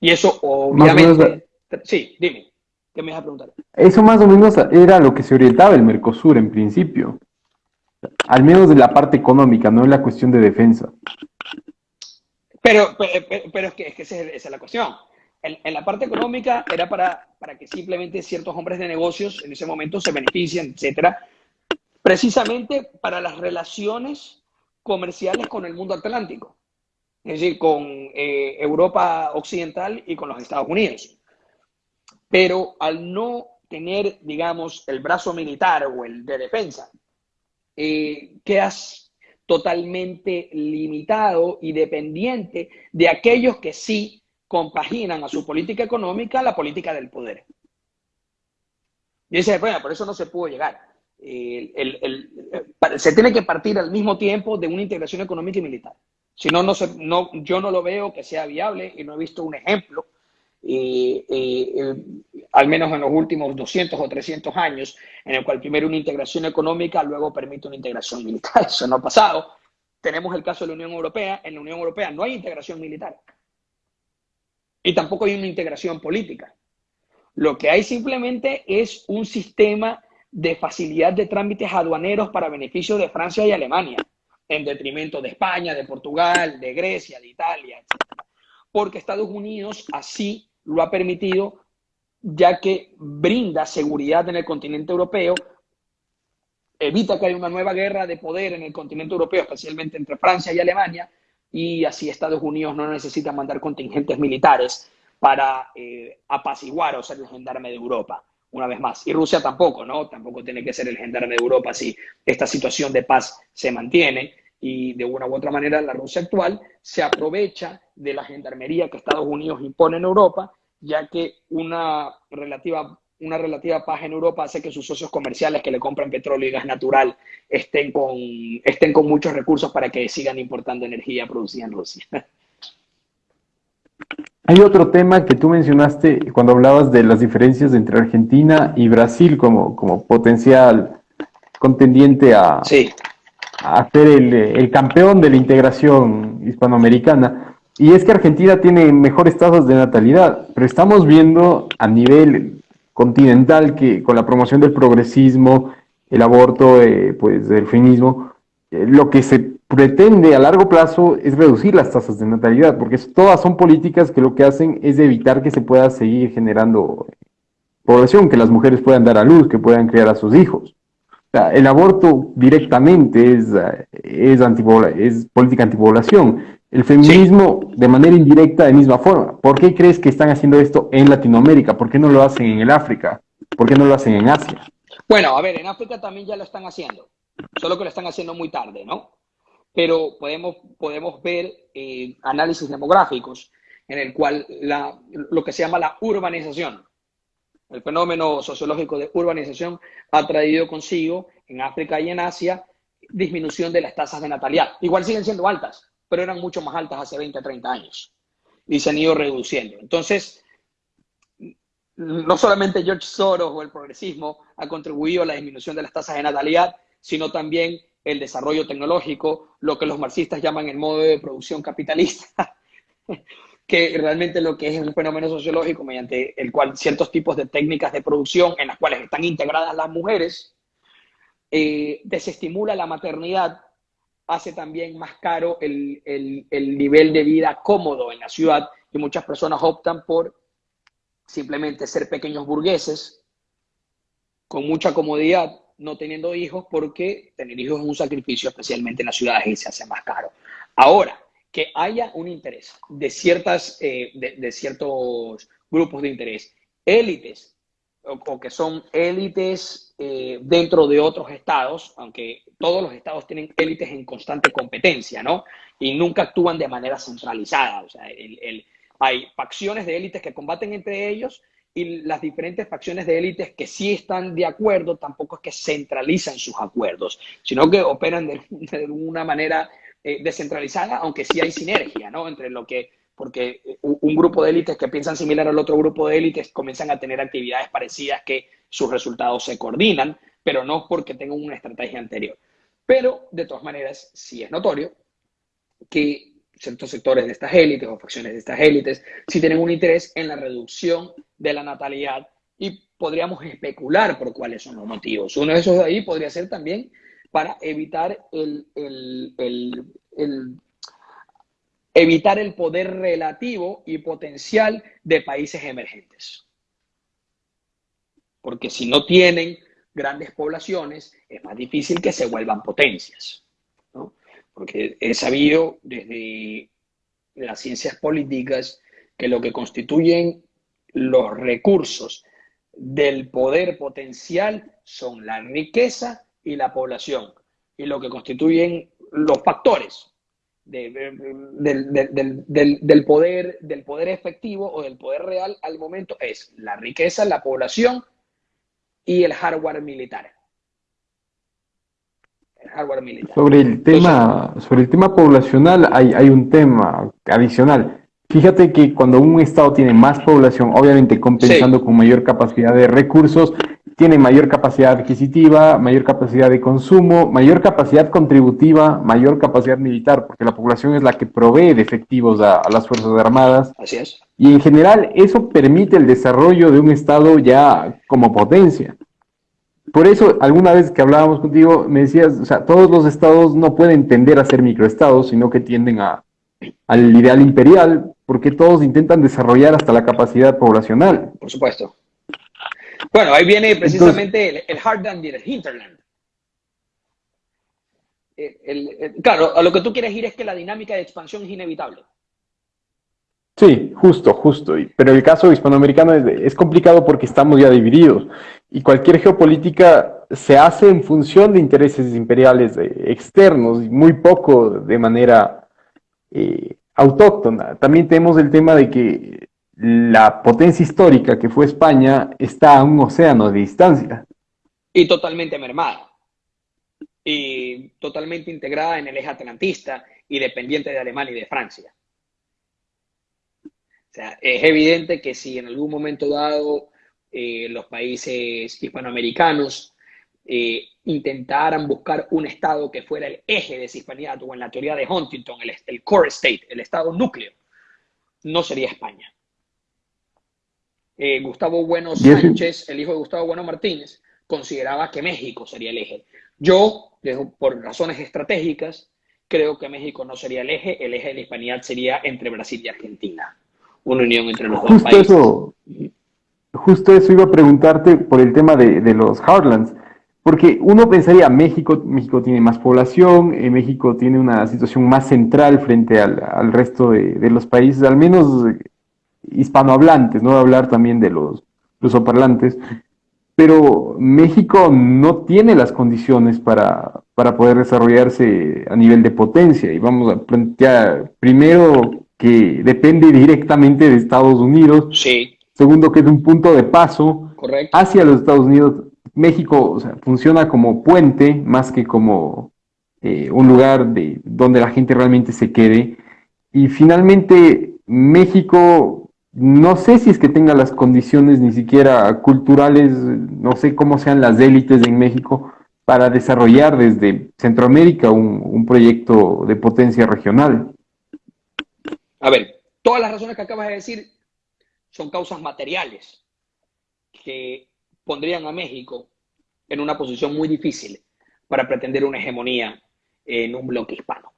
Speaker 2: Y eso obviamente... Sí, dime. ¿Qué me vas a preguntar?
Speaker 1: Eso más o menos era lo que se orientaba el Mercosur en principio. Al menos de la parte económica, no en la cuestión de defensa.
Speaker 2: Pero, pero, es, que, es que esa es la cuestión. En, la parte económica era para, para que simplemente ciertos hombres de negocios en ese momento se beneficien, etcétera, precisamente para las relaciones comerciales con el mundo atlántico, es decir, con eh, Europa Occidental y con los Estados Unidos. Pero al no tener, digamos, el brazo militar o el de defensa, eh, quedas totalmente limitado y dependiente de aquellos que sí compaginan a su política económica la política del poder. Y dice, bueno, por eso no se pudo llegar. se tiene que partir al mismo tiempo de una integración económica y militar. Si no, no, no, yo no lo veo que sea viable y no he visto un ejemplo eh, al menos en los últimos 200 o 300 años, en el cual primero una integración económica, luego permite una integración militar. (laughs) Eso no ha pasado. Tenemos el caso de la Unión Europea. En la Unión Europea no hay integración militar. Y tampoco hay una integración política. Lo que hay simplemente es un sistema de facilidad de trámites aduaneros para beneficio de Francia y Alemania, en detrimento de España, de Portugal, de Grecia, de Italia, etc. Porque Estados Unidos así lo ha permitido ya que brinda seguridad en el continente europeo, evita que haya una nueva guerra de poder en el continente europeo, especialmente entre Francia y Alemania, y así Estados Unidos no necesita mandar contingentes militares para eh, apaciguar o ser el gendarme de Europa, una vez más. Y Rusia tampoco, ¿no? Tampoco tiene que ser el gendarme de Europa si esta situación de paz se mantiene y de una u otra manera la Rusia actual se aprovecha de la gendarmería que Estados Unidos impone en Europa, ya que una relativa, una relativa paz en Europa hace que sus socios comerciales que le compran petróleo y gas natural estén con, estén con muchos recursos para que sigan importando energía producida en Rusia.
Speaker 1: Hay otro tema que tú mencionaste cuando hablabas de las diferencias entre Argentina y Brasil como, como potencial contendiente a, sí a ser el, campeón de la integración hispanoamericana. Y es que Argentina tiene mejores tasas de natalidad, pero estamos viendo a nivel continental que con la promoción del progresismo, el aborto, eh, pues del feminismo, eh, lo que se pretende a largo plazo es reducir las tasas de natalidad, porque todas son políticas que lo que hacen es evitar que se pueda seguir generando población, que las mujeres puedan dar a luz, que puedan criar a sus hijos el aborto directamente es, es, es política antipoblación. El feminismo de manera indirecta, de misma forma. ¿Por qué crees que están haciendo esto en Latinoamérica? ¿Por qué no lo hacen en el África? ¿Por qué no lo hacen en Asia?
Speaker 2: Bueno, a ver, en África también ya lo están haciendo, solo que lo están haciendo muy tarde, ¿no? Pero podemos, podemos ver eh, análisis demográficos en el cual la, lo que se llama la urbanización, el fenómeno sociológico de urbanización ha traído consigo en África y en Asia disminución de las tasas de natalidad. Igual siguen siendo altas, pero eran mucho más altas hace 20, 30 años y se han ido reduciendo. Entonces, no solamente George Soros o el progresismo ha contribuido a la disminución de las tasas de natalidad, sino también el desarrollo tecnológico, lo que los marxistas llaman el modo de producción capitalista, (laughs) que realmente lo que es un fenómeno sociológico mediante el cual ciertos tipos de técnicas de producción en las cuales están integradas las mujeres, eh, desestimula la maternidad, hace también más caro el, el nivel de vida cómodo en la ciudad y muchas personas optan por simplemente ser pequeños burgueses con mucha comodidad no teniendo hijos porque tener hijos es un sacrificio, especialmente en las ciudades, y se hace más caro. Ahora, que haya un interés de, ciertas, eh, de, ciertos grupos de interés, élites, o, que son élites eh, dentro de otros estados, aunque todos los estados tienen élites en constante competencia, ¿no? Y nunca actúan de manera centralizada. O sea, hay facciones de élites que combaten entre ellos y las diferentes facciones de élites que sí están de acuerdo tampoco es que centralizan sus acuerdos, sino que operan de, (laughs) una manera eh, descentralizada, aunque sí hay sinergia, ¿no? Entre lo que, porque un grupo de élites que piensan similar al otro grupo de élites comienzan a tener actividades parecidas que sus resultados se coordinan, pero no porque tengan una estrategia anterior. Pero, de todas maneras, sí es notorio que ciertos sectores de estas élites o facciones de estas élites sí tienen un interés en la reducción de la natalidad y podríamos especular por cuáles son los motivos. Uno de esos de ahí podría ser también para evitar el, evitar el poder relativo y potencial de países emergentes. Porque si no tienen grandes poblaciones, es más difícil que se vuelvan potencias porque he sabido desde las ciencias políticas que lo que constituyen los recursos del poder potencial son la riqueza y la población, y lo que constituyen los factores del, poder, del poder efectivo o del poder real al momento es la riqueza, la población y el hardware militar.
Speaker 1: Sobre el tema, sobre el tema poblacional hay, hay un tema adicional. Fíjate que cuando un estado tiene más población, obviamente compensando con mayor capacidad de recursos, tiene mayor capacidad adquisitiva, mayor capacidad de consumo, mayor capacidad contributiva, mayor capacidad militar, porque la población es la que provee de efectivos a, a las Fuerzas Armadas.
Speaker 2: Así es.
Speaker 1: Y en general eso permite el desarrollo de un estado ya como potencia. Por eso, alguna vez que hablábamos contigo, me decías, o sea, todos los estados no pueden tender a ser microestados, sino que tienden a, al ideal imperial, porque todos intentan desarrollar hasta la capacidad poblacional.
Speaker 2: Por supuesto. Bueno, ahí viene precisamente el, el Heartland y el Hinterland. claro, a lo que tú quieres ir es que la dinámica de expansión es inevitable.
Speaker 1: Sí, justo, justo. Pero el caso hispanoamericano es, complicado porque estamos ya divididos y cualquier geopolítica se hace en función de intereses imperiales externos y muy poco de manera eh, autóctona. También tenemos el tema de que la potencia histórica que fue España está a un océano de distancia.
Speaker 2: Y totalmente mermada. Y totalmente integrada en el eje atlantista y dependiente de Alemania y de Francia. O sea, es evidente que si en algún momento dado eh, los países hispanoamericanos eh, intentaran buscar un estado que fuera el eje de esa hispanidad, o en la teoría de Huntington, el, core state, el estado núcleo, no sería España. Eh, Gustavo Bueno Sánchez, el hijo de Gustavo Bueno Martínez, consideraba que México sería el eje. Yo, por razones estratégicas, creo que México no sería el eje, el eje de la hispanidad sería entre Brasil y Argentina una unión entre los dos países.
Speaker 1: Eso, justo eso iba a preguntarte por el tema de, los Heartlands, porque uno pensaría, México, México tiene más población, eh, México tiene una situación más central frente al, resto de, los países, al menos hispanohablantes, no hablar también de los lusoparlantes, pero México no tiene las condiciones para, para poder desarrollarse a nivel de potencia. Y vamos a plantear primero que depende directamente de Estados Unidos.
Speaker 2: Sí.
Speaker 1: Segundo, que es un punto de paso hacia los Estados Unidos. México funciona como puente más que como eh, un lugar de, donde la gente realmente se quede. Y finalmente, México, no sé si es que tenga las condiciones ni siquiera culturales, no sé cómo sean las élites en México, para desarrollar desde Centroamérica un, proyecto de potencia regional?
Speaker 2: A ver, todas las razones que acabas de decir son causas materiales que pondrían a México en una posición muy difícil para pretender una hegemonía en un bloque hispano.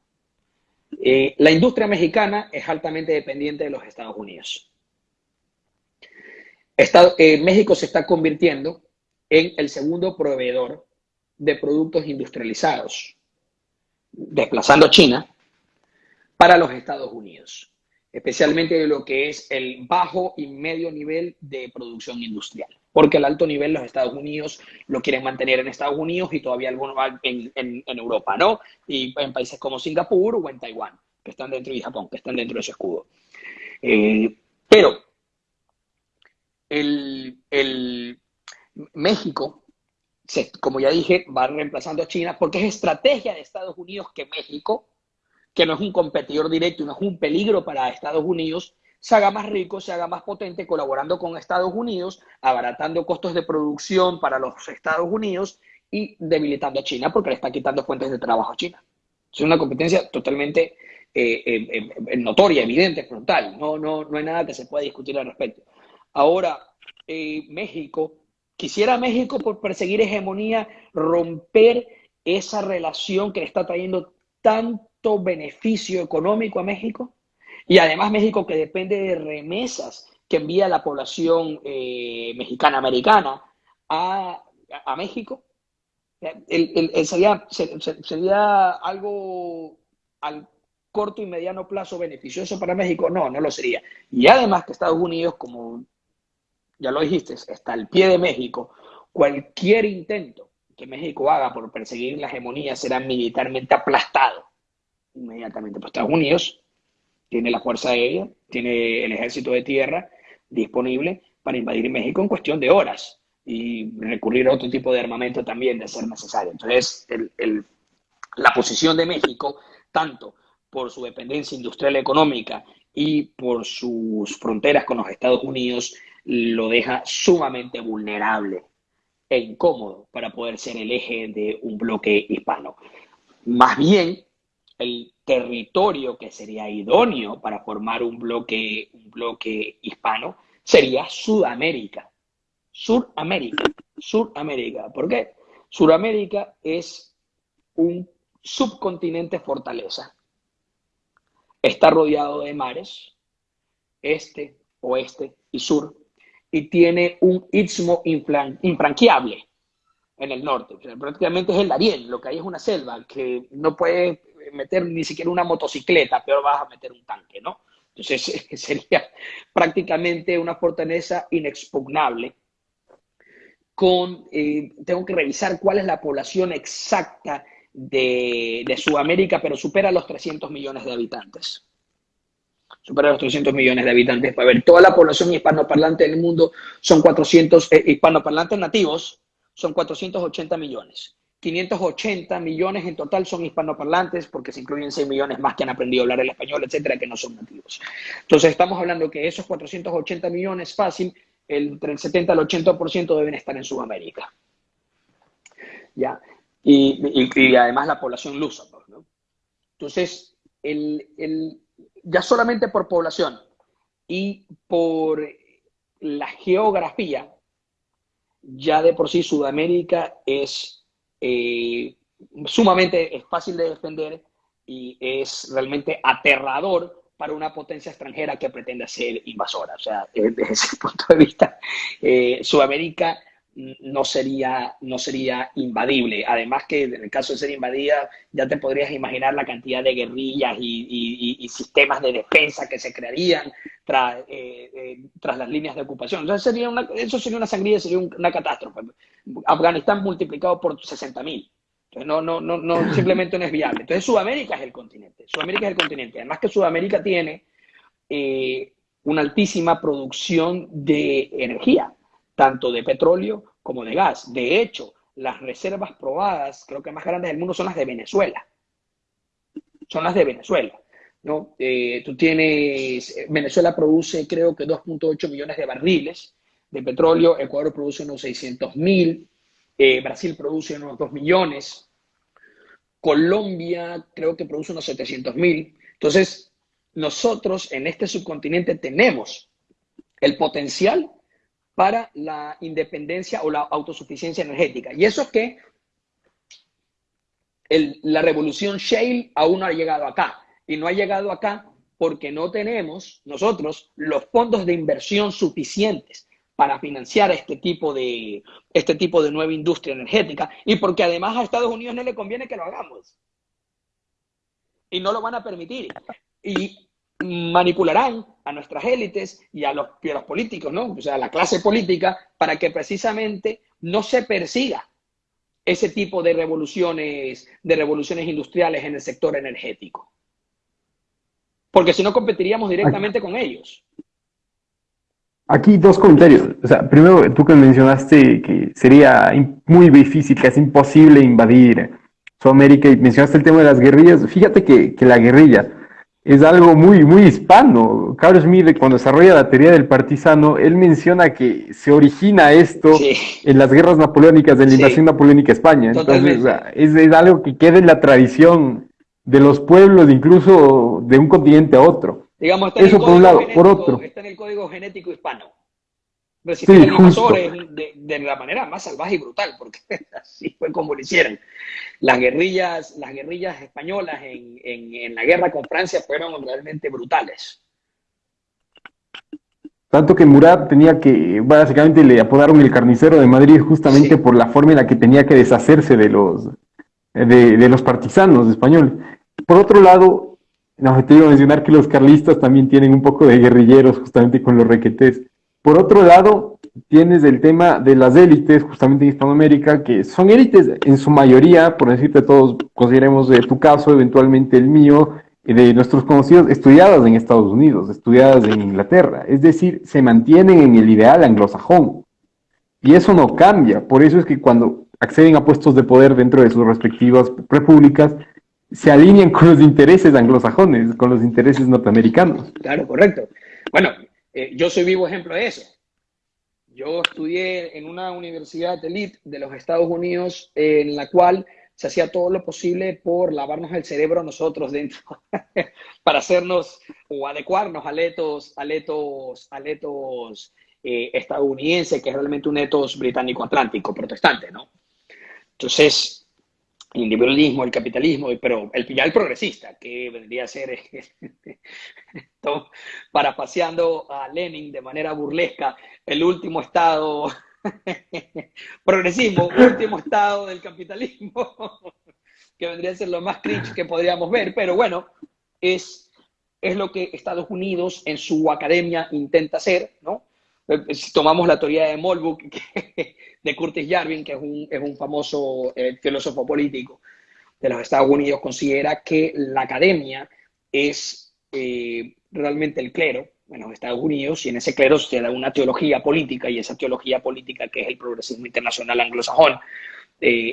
Speaker 2: Eh, la industria mexicana es altamente dependiente de los Estados Unidos. Eh, México se está convirtiendo en el segundo proveedor de productos industrializados, desplazando China para los Estados Unidos, especialmente de lo que es el bajo y medio nivel de producción industrial, porque el alto nivel los Estados Unidos lo quieren mantener en Estados Unidos y todavía algunos en, en, Europa, ¿no? Y en países como Singapur o en Taiwán, que están dentro de Japón, que están dentro de ese escudo. Eh, pero el, México como ya dije, va reemplazando a China porque es estrategia de Estados Unidos que México, que no es un competidor directo no es un peligro para Estados Unidos, se haga más rico, se haga más potente, colaborando con Estados Unidos, abaratando costos de producción para los Estados Unidos y debilitando a China porque le está quitando fuentes de trabajo a China. Es una competencia totalmente eh, eh, eh, notoria, evidente, frontal. No, no, no hay nada que se pueda discutir al respecto. Ahora, México Quisiera México, por perseguir hegemonía, romper esa relación que le está trayendo tanto beneficio económico a México. Y además México que depende de remesas que envía la población eh, mexicana americana a, México. sería, sería algo al corto y mediano plazo beneficioso para México? No, no lo sería. Y además que Estados Unidos, como ya lo dijiste, está al pie de México. Cualquier intento que México haga por perseguir la hegemonía será militarmente aplastado inmediatamente por Estados Unidos. Tiene la fuerza aérea, tiene el ejército de tierra disponible para invadir México en cuestión de horas y recurrir a otro tipo de armamento también de ser necesario. Entonces, la posición de México, tanto por su dependencia industrial y económica y por sus fronteras con los Estados Unidos, lo deja sumamente vulnerable e incómodo para poder ser el eje de un bloque hispano. Más bien, el territorio que sería idóneo para formar un bloque, un bloque hispano sería Sudamérica. Suramérica. Suramérica. ¿Por qué? Suramérica es un subcontinente fortaleza. Está rodeado de mares, este, oeste y sur y tiene un istmo infranqueable en el norte. prácticamente es el Darién, lo que hay es una selva que no puede meter ni siquiera una motocicleta, peor vas a meter un tanque, ¿no? Entonces (laughs) sería prácticamente una fortaleza inexpugnable. Con, eh, tengo que revisar cuál es la población exacta de, de Sudamérica, pero supera los 300 millones de habitantes supera los 300 millones de habitantes. Para ver, toda la población hispanoparlante del mundo son 400, eh, hispanoparlantes nativos, son 480 millones. 580 millones en total son hispanoparlantes porque se incluyen 6 millones más que han aprendido a hablar el español, etcétera, que no son nativos. Entonces estamos hablando que esos 480 millones fácil, entre el 70 al 80% deben estar en Sudamérica. ¿Ya? Y, y, además la población lusa. Pues, ¿no? Entonces, el, el, ya solamente por población y por la geografía, ya de por sí Sudamérica es eh, sumamente es fácil de defender y es realmente aterrador para una potencia extranjera que pretende ser invasora. O sea, desde ese (laughs) punto de vista, eh, Sudamérica no sería, no sería invadible. Además que en el caso de ser invadida, ya te podrías imaginar la cantidad de guerrillas y, sistemas de defensa que se crearían tras, eh, eh, tras las líneas de ocupación. Entonces sería una, eso sería una sangría, sería una catástrofe. Afganistán multiplicado por 60.000. Entonces no, no, no, no, (clears throat) simplemente no es viable. Entonces Sudamérica es el continente. Sudamérica es el continente. Además que Sudamérica tiene eh, una altísima producción de energía tanto de petróleo como de gas. De hecho, las reservas probadas, creo que más grandes del mundo, son las de Venezuela. Son las de Venezuela. ¿no? Eh, tú tienes, Venezuela produce creo que 2.8 millones de barriles de petróleo, Ecuador produce unos 600 mil, eh, Brasil produce unos 2 millones, Colombia creo que produce unos 700 mil. Entonces, nosotros en este subcontinente tenemos el potencial para la independencia o la autosuficiencia energética. Y eso es que la revolución Shale aún no ha llegado acá. Y no ha llegado acá porque no tenemos nosotros los fondos de inversión suficientes para financiar este tipo de este tipo de nueva industria energética y porque además a Estados Unidos no le conviene que lo hagamos. Y no lo van a permitir. Y manipularán a nuestras élites y a los, políticos, ¿no? O sea, a la clase política, para que precisamente no se persiga ese tipo de revoluciones, de revoluciones industriales en el sector energético. Porque si no competiríamos directamente con ellos.
Speaker 1: Aquí dos comentarios. O sea, primero, tú que mencionaste que sería muy difícil, casi imposible invadir Sudamérica y mencionaste el tema de las guerrillas. Fíjate que la guerrilla, es algo muy, muy hispano. Carlos Smith, cuando desarrolla la teoría del partisano, él menciona que se origina esto en las guerras napoleónicas, de la invasión napoleónica a España. Entonces, es, es, algo que queda en la tradición de los pueblos, incluso de un continente a otro.
Speaker 2: Digamos, está Eso por un lado. Por otro. Está en el código genético hispano. Resistir sí, de, de, la manera más salvaje y brutal, porque (laughs) así fue como lo hicieron. Las guerrillas, las guerrillas españolas en, en, en la guerra con Francia fueron realmente brutales.
Speaker 1: Tanto que Murat tenía que, básicamente le apodaron el carnicero de Madrid justamente por la forma en la que tenía que deshacerse de los, de, de los partisanos españoles. Por otro lado, no, te iba a mencionar que los carlistas también tienen un poco de guerrilleros justamente con los requetés. Por otro lado, tienes el tema de las élites, justamente en Hispanoamérica, que son élites en su mayoría, por decirte todos, consideremos de tu caso, eventualmente el mío, de nuestros conocidos, estudiadas en Estados Unidos, estudiadas en Inglaterra. Es decir, se mantienen en el ideal anglosajón. Y eso no cambia. Por eso es que cuando acceden a puestos de poder dentro de sus respectivas repúblicas, se alinean con los intereses anglosajones, con los intereses norteamericanos.
Speaker 2: Claro, correcto. Bueno, eh, yo soy vivo ejemplo de eso. Yo estudié en una universidad elite de los Estados Unidos en la cual se hacía todo lo posible por lavarnos el cerebro nosotros dentro (laughs) para hacernos o adecuarnos a letos, a a eh, estadounidense, que es realmente un etos británico-atlántico, protestante, ¿no? Entonces, el liberalismo, el capitalismo, pero el, ya el progresista, que vendría a ser, (laughs) paseando a Lenin de manera burlesca, el último estado, (laughs) progresismo, último estado del capitalismo, (laughs) que vendría a ser lo más cringe que podríamos ver, pero bueno, es, es lo que Estados Unidos en su academia intenta hacer, ¿no? Eh, si tomamos la teoría de Molbuk de Curtis Yarvin, que es un, es un famoso eh, filósofo político de los Estados Unidos, considera que la academia es eh, realmente el clero en los Estados Unidos y en ese clero se da una teología política y esa teología política que es el progresismo internacional anglosajón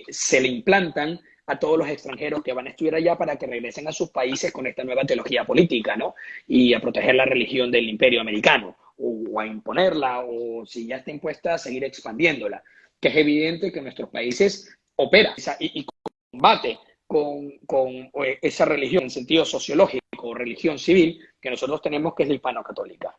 Speaker 2: se le implantan a todos los extranjeros que van a estudiar allá para que regresen a sus países con esta nueva teología política, ¿no? Y a proteger la religión del imperio americano o a imponerla o si ya está impuesta, a seguir expandiéndola. Que es evidente que nuestros países operan y, y combate con, con, esa religión en sentido sociológico, religión civil, que nosotros tenemos, que es la hispano-católica.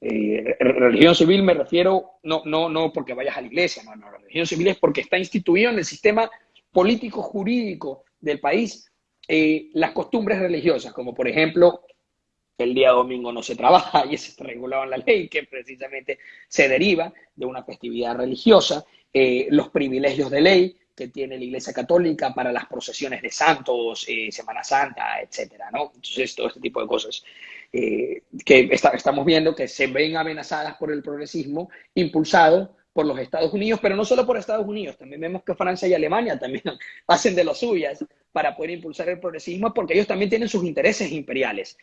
Speaker 2: Eh, religión civil me refiero, no, no, no porque vayas a la iglesia, no, no, religión civil es porque está instituido en el sistema político jurídico del país eh, las costumbres religiosas, como por ejemplo el día domingo no se trabaja (laughs) y eso está regulado en la ley, que precisamente se deriva de una festividad religiosa, eh, los privilegios de ley que tiene la Iglesia Católica para las procesiones de santos, eh, Semana Santa, etcétera, ¿no? Entonces, todo este tipo de cosas eh, que estamos viendo que se ven amenazadas por el progresismo impulsado por los Estados Unidos, pero no solo por Estados Unidos, también vemos que Francia y Alemania también (laughs) hacen de lo suyas para poder impulsar el progresismo, porque ellos también tienen sus intereses imperiales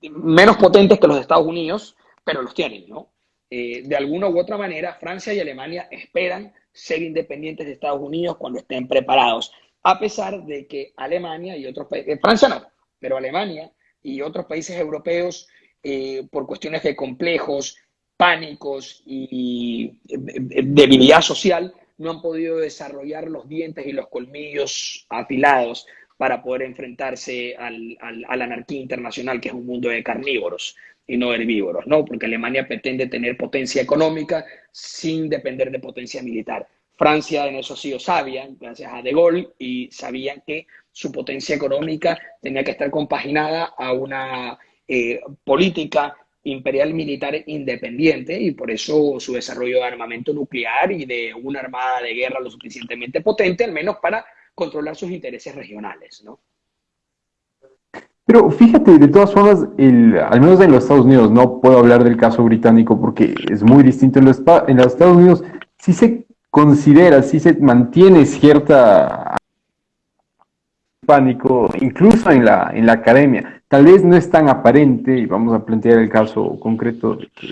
Speaker 2: menos potentes que los Estados Unidos, pero los tienen, ¿no? Eh, de alguna u otra manera, Francia y Alemania esperan ser independientes de Estados Unidos cuando estén preparados, a pesar de que Alemania y otros países, eh, Francia no, pero Alemania y otros países europeos, eh, por cuestiones de complejos, pánicos y debilidad social, no han podido desarrollar los dientes y los colmillos afilados para poder enfrentarse al, a la anarquía internacional, que es un mundo de carnívoros y no herbívoros, ¿no? Porque Alemania pretende tener potencia económica sin depender de potencia militar. Francia en eso sí lo sabía, gracias a De Gaulle, y sabían que su potencia económica tenía que estar compaginada a una eh, política imperial militar independiente y por eso su desarrollo de armamento nuclear y de una armada de guerra lo suficientemente potente, al menos para controlar sus intereses regionales, ¿no?
Speaker 1: Pero fíjate, de todas formas, al menos en los Estados Unidos, no puedo hablar del caso británico porque es muy distinto. En los, en los Estados Unidos sí se considera, sí se mantiene cierta pánico, incluso en la, en la academia. Tal vez no es tan aparente, y vamos a plantear el caso concreto que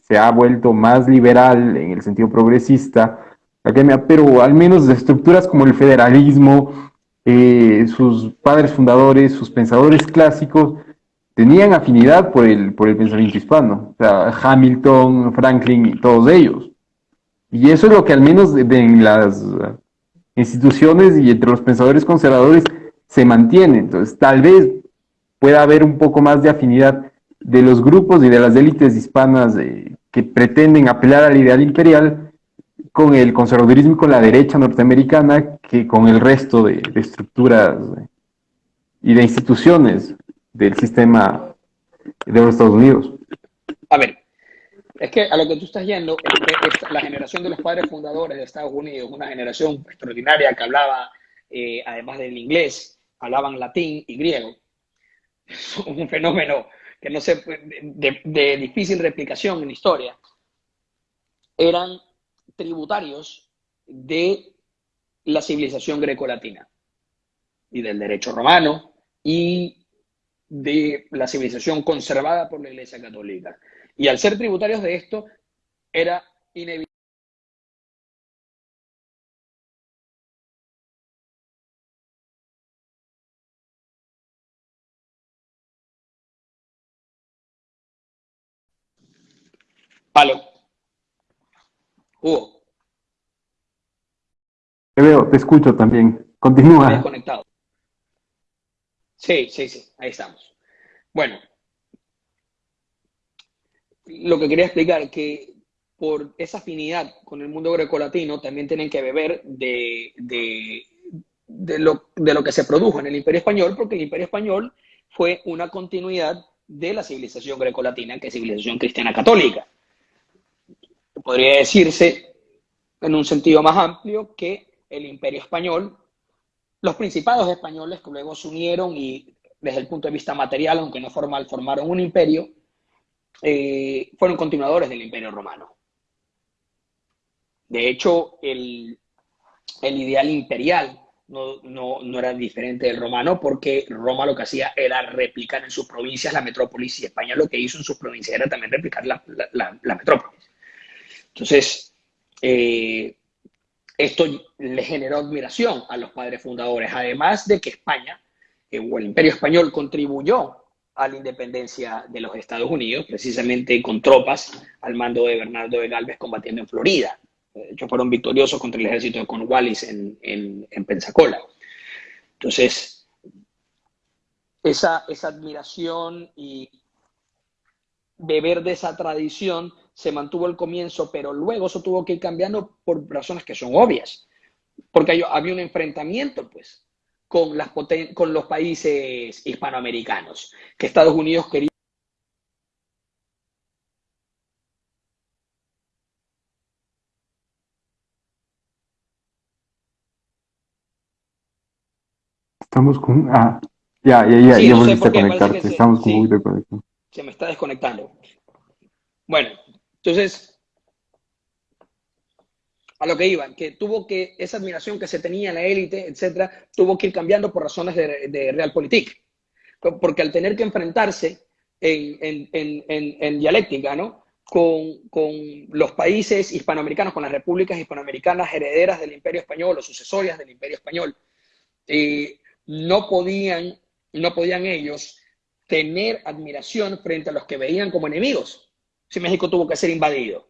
Speaker 1: se ha vuelto más liberal en el sentido progresista, academia, pero al menos de estructuras como el federalismo, eh, sus padres fundadores, sus pensadores clásicos, tenían afinidad por el, por el pensamiento hispano. O sea, Hamilton, Franklin todos ellos. Y eso es lo que al menos en las instituciones y entre los pensadores conservadores se mantiene. Entonces, tal vez pueda haber un poco más de afinidad de los grupos y de las élites hispanas eh, que pretenden apelar al ideal imperial con el conservadurismo y con la derecha norteamericana que con el resto de, estructuras y de instituciones del sistema de los Estados Unidos.
Speaker 2: A ver, es que a lo que tú estás yendo, la generación de los padres fundadores de Estados Unidos, una generación extraordinaria que hablaba, eh, además del inglés, hablaban latín y griego. (laughs) un fenómeno que no sé, de, de difícil replicación en la historia. Eran tributarios de la civilización grecolatina y del derecho romano y de la civilización conservada por la Iglesia Católica. Y al ser tributarios de esto, era inevitable. Palo. Hugo.
Speaker 1: Te veo, te escucho también. Continúa.
Speaker 2: Desconectado. Sí, sí, sí, ahí estamos. Bueno, lo que quería explicar es que por esa afinidad con el mundo grecolatino también tienen que beber de, de, lo, de lo que se produjo en el Imperio Español, porque el Imperio Español fue una continuidad de la civilización grecolatina, que es civilización cristiana católica podría decirse, en un sentido más amplio, que el imperio español, los principados españoles que luego se unieron y desde el punto de vista material, aunque no formal, formaron un imperio, eh, fueron continuadores del imperio romano. De hecho, el, ideal imperial no, era diferente del romano porque Roma lo que hacía era replicar en sus provincias la metrópolis y España lo que hizo en sus provincias era también replicar la, la metrópolis. Entonces, eh, esto le generó admiración a los padres fundadores, además de que España, eh, o el imperio español, contribuyó a la independencia de los Estados Unidos, precisamente con tropas al mando de Bernardo de Galvez combatiendo en Florida. Hecho, fueron victoriosos contra el ejército de Cornwallis en, en, Pensacola. Entonces, esa admiración y beber de esa tradición se mantuvo el comienzo, pero luego eso tuvo que ir cambiando por razones que son obvias, porque había un enfrentamiento, pues, con, las con los países hispanoamericanos, que Estados Unidos quería
Speaker 1: Estamos con. Ah, ya, ya, ya, ya volviste a conectarte. Estamos con
Speaker 2: sí, Se me está desconectando. Bueno, entonces, a lo que iban, que tuvo que, esa admiración que se tenía en la élite, etcétera, tuvo que ir cambiando por razones de, realpolitik. Porque al tener que enfrentarse en, dialéctica, ¿no? Con, los países hispanoamericanos, con las repúblicas hispanoamericanas herederas del Imperio Español o sucesorias del Imperio Español, eh, no, podían, no podían ellos tener admiración frente a los que veían como enemigos si México tuvo que ser invadido.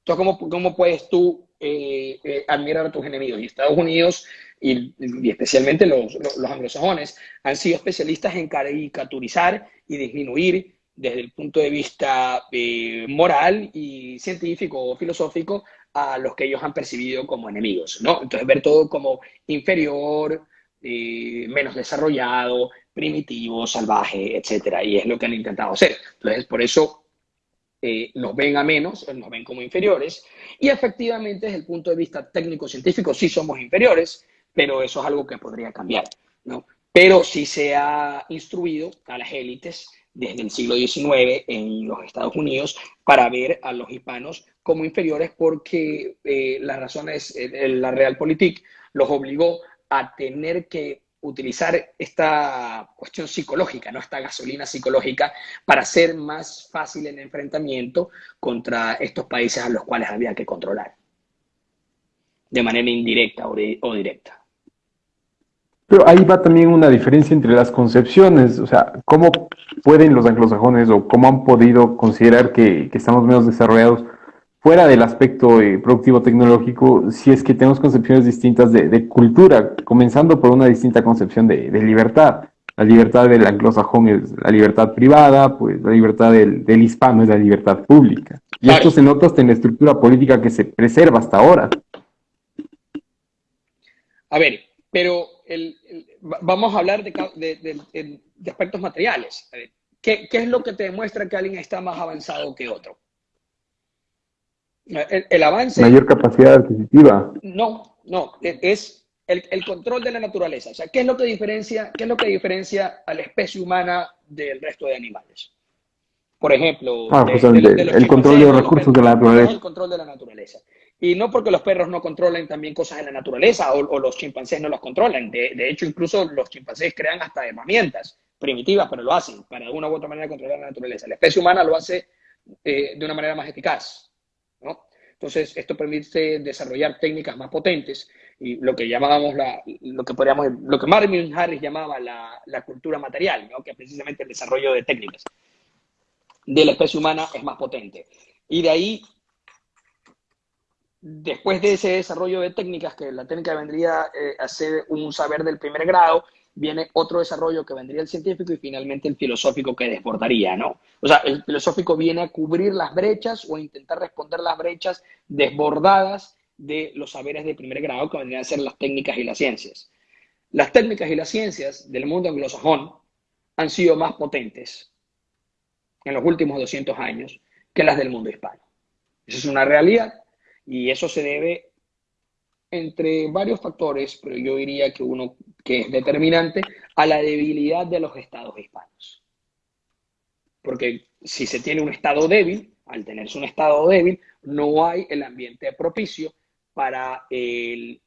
Speaker 2: Entonces, ¿cómo, cómo puedes tú eh, eh, admirar a tus enemigos. Y Estados Unidos, y, especialmente los, los, anglosajones, han sido especialistas en caricaturizar y disminuir desde el punto de vista eh, moral y científico o filosófico a los que ellos han percibido como enemigos, ¿no? Entonces ver todo como inferior, menos desarrollado, primitivo, salvaje, etcétera, y es lo que han intentado hacer. Entonces, por eso eh, nos ven a menos, nos ven como inferiores, y efectivamente desde el punto de vista técnico-científico sí somos inferiores, pero eso es algo que podría cambiar, ¿no? Pero sí se ha instruido a las élites desde el siglo XIX en los Estados Unidos para ver a los hispanos como inferiores porque eh, las razones, eh, la Realpolitik los obligó a tener que utilizar esta cuestión psicológica, ¿no? esta gasolina psicológica, para hacer más fácil el enfrentamiento contra estos países a los cuales había que controlar, de manera indirecta o, directa.
Speaker 1: Pero ahí va también una diferencia entre las concepciones, o sea, ¿cómo pueden los anglosajones o cómo han podido considerar que estamos menos desarrollados fuera del aspecto eh, productivo tecnológico, si es que tenemos concepciones distintas de, cultura, comenzando por una distinta concepción de, libertad. La libertad del anglosajón es la libertad privada, pues la libertad del, hispano es la libertad pública. Y esto se nota hasta en la estructura política que se preserva hasta ahora.
Speaker 2: A ver, pero vamos a hablar de, aspectos materiales. ¿qué, ¿Qué es lo que te demuestra que alguien está más avanzado que otro? El, avance...
Speaker 1: Mayor capacidad adquisitiva.
Speaker 2: No, no, e, es el, control de la naturaleza. O sea, ¿qué es lo que diferencia, qué es lo que diferencia a la especie humana del resto de animales? Por ejemplo,
Speaker 1: ah, el control de los recursos de la naturaleza.
Speaker 2: El control de la naturaleza. Y no porque los perros no controlen también cosas en la naturaleza o, los chimpancés no los controlan. De, hecho, incluso los chimpancés crean hasta herramientas primitivas, pero lo hacen para de una u otra manera controlar la naturaleza. La especie humana lo hace eh, de una manera más eficaz. Entonces, esto permite desarrollar técnicas más potentes y lo que llamábamos la, lo que podríamos, lo que Marvin Harris llamaba la, cultura material, que es precisamente el desarrollo de técnicas de la especie humana es más potente. Y de ahí, después de ese desarrollo de técnicas, que la técnica vendría eh, a ser un saber del primer grado, viene otro desarrollo que vendría el científico y finalmente el filosófico que desbordaría, ¿no? O sea, el filosófico viene a cubrir las brechas o a intentar responder las brechas desbordadas de los saberes de primer grado que vendrían a ser las técnicas y las ciencias. Las técnicas y las ciencias del mundo anglosajón han sido más potentes en los últimos 200 años que las del mundo hispano. Esa es una realidad y eso se debe entre varios factores, pero yo diría que uno que es determinante, a la debilidad de los estados hispanos. Porque si se tiene un estado débil, al tenerse un estado débil, no hay el ambiente propicio para el,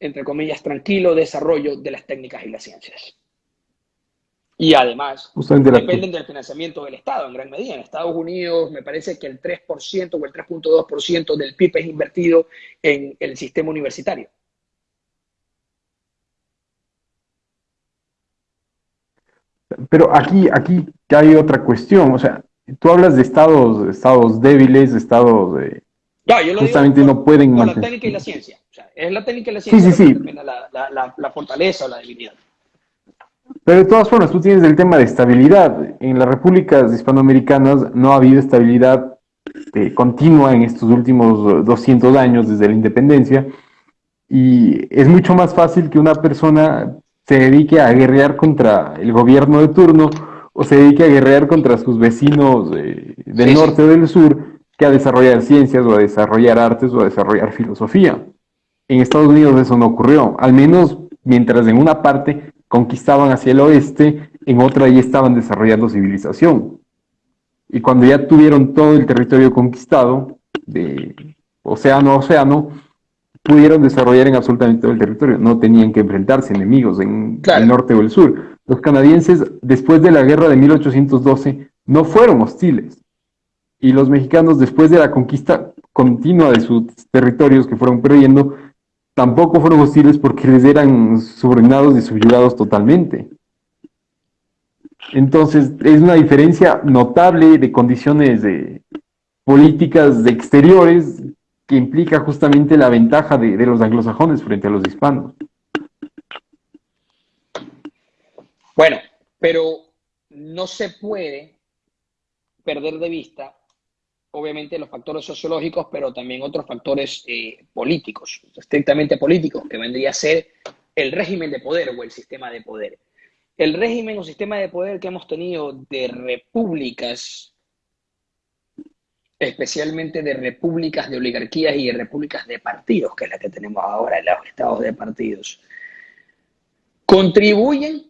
Speaker 2: entre comillas, tranquilo desarrollo de las técnicas y las ciencias. Y además, dependen del financiamiento del Estado en gran medida. En Estados Unidos me parece que el 3% o el 3.2% del PIB es invertido en el sistema universitario.
Speaker 1: Pero aquí, aquí hay otra cuestión. O sea, tú hablas de estados, estados débiles, estados de...
Speaker 2: No, yo lo
Speaker 1: justamente no pueden
Speaker 2: la técnica y la ciencia. O sea, es la técnica y la ciencia
Speaker 1: sí, sí,
Speaker 2: sí. La, la, la fortaleza o la debilidad.
Speaker 1: Pero de todas formas, tú tienes el tema de estabilidad. En las repúblicas hispanoamericanas no ha habido estabilidad eh, continua en estos últimos 200 años desde la independencia. Y es mucho más fácil que una persona se dedique a guerrear contra el gobierno de turno o se dedique a guerrear contra sus vecinos eh, del norte o del sur que a desarrollar ciencias o a desarrollar artes o a desarrollar filosofía. En Estados Unidos eso no ocurrió, al menos mientras en una parte conquistaban hacia el oeste, en otra ya estaban desarrollando civilización. Y cuando ya tuvieron todo el territorio conquistado, de océano a océano, pudieron desarrollar en absolutamente todo el territorio. No tenían que enfrentarse enemigos en el norte o el sur. Los canadienses, después de la guerra de 1812, no fueron hostiles. Y los mexicanos, después de la conquista continua de sus territorios que fueron perdiendo, tampoco fueron hostiles porque les eran subordinados y subyugados totalmente. Entonces, es una diferencia notable de condiciones de políticas de exteriores que implica justamente la ventaja de, de los anglosajones frente a los hispanos.
Speaker 2: Bueno, pero no se puede perder de vista, obviamente, los factores sociológicos, pero también otros factores eh, políticos, estrictamente políticos, que vendría a ser el régimen de poder o el sistema de poder. El régimen o sistema de poder que hemos tenido de repúblicas, especialmente de repúblicas de oligarquías y de repúblicas de partidos, que es la que tenemos ahora, los estados de partidos, contribuyen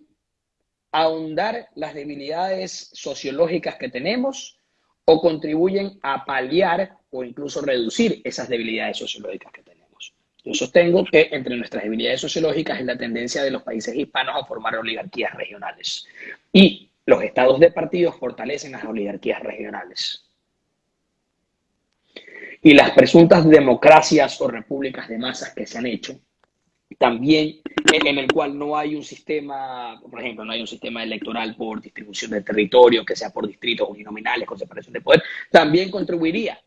Speaker 2: ahondar las debilidades sociológicas que tenemos o contribuyen a paliar o incluso reducir esas debilidades sociológicas que tenemos. Yo sostengo que entre nuestras debilidades sociológicas es la tendencia de los países hispanos a formar oligarquías regionales. Y los estados de partidos fortalecen las oligarquías regionales. Y las presuntas democracias o repúblicas de masas que se han hecho también en el cual no hay un sistema, por ejemplo, no hay un sistema electoral por distribución de territorio, que sea por distritos uninominales con separación de poder, también contribuiría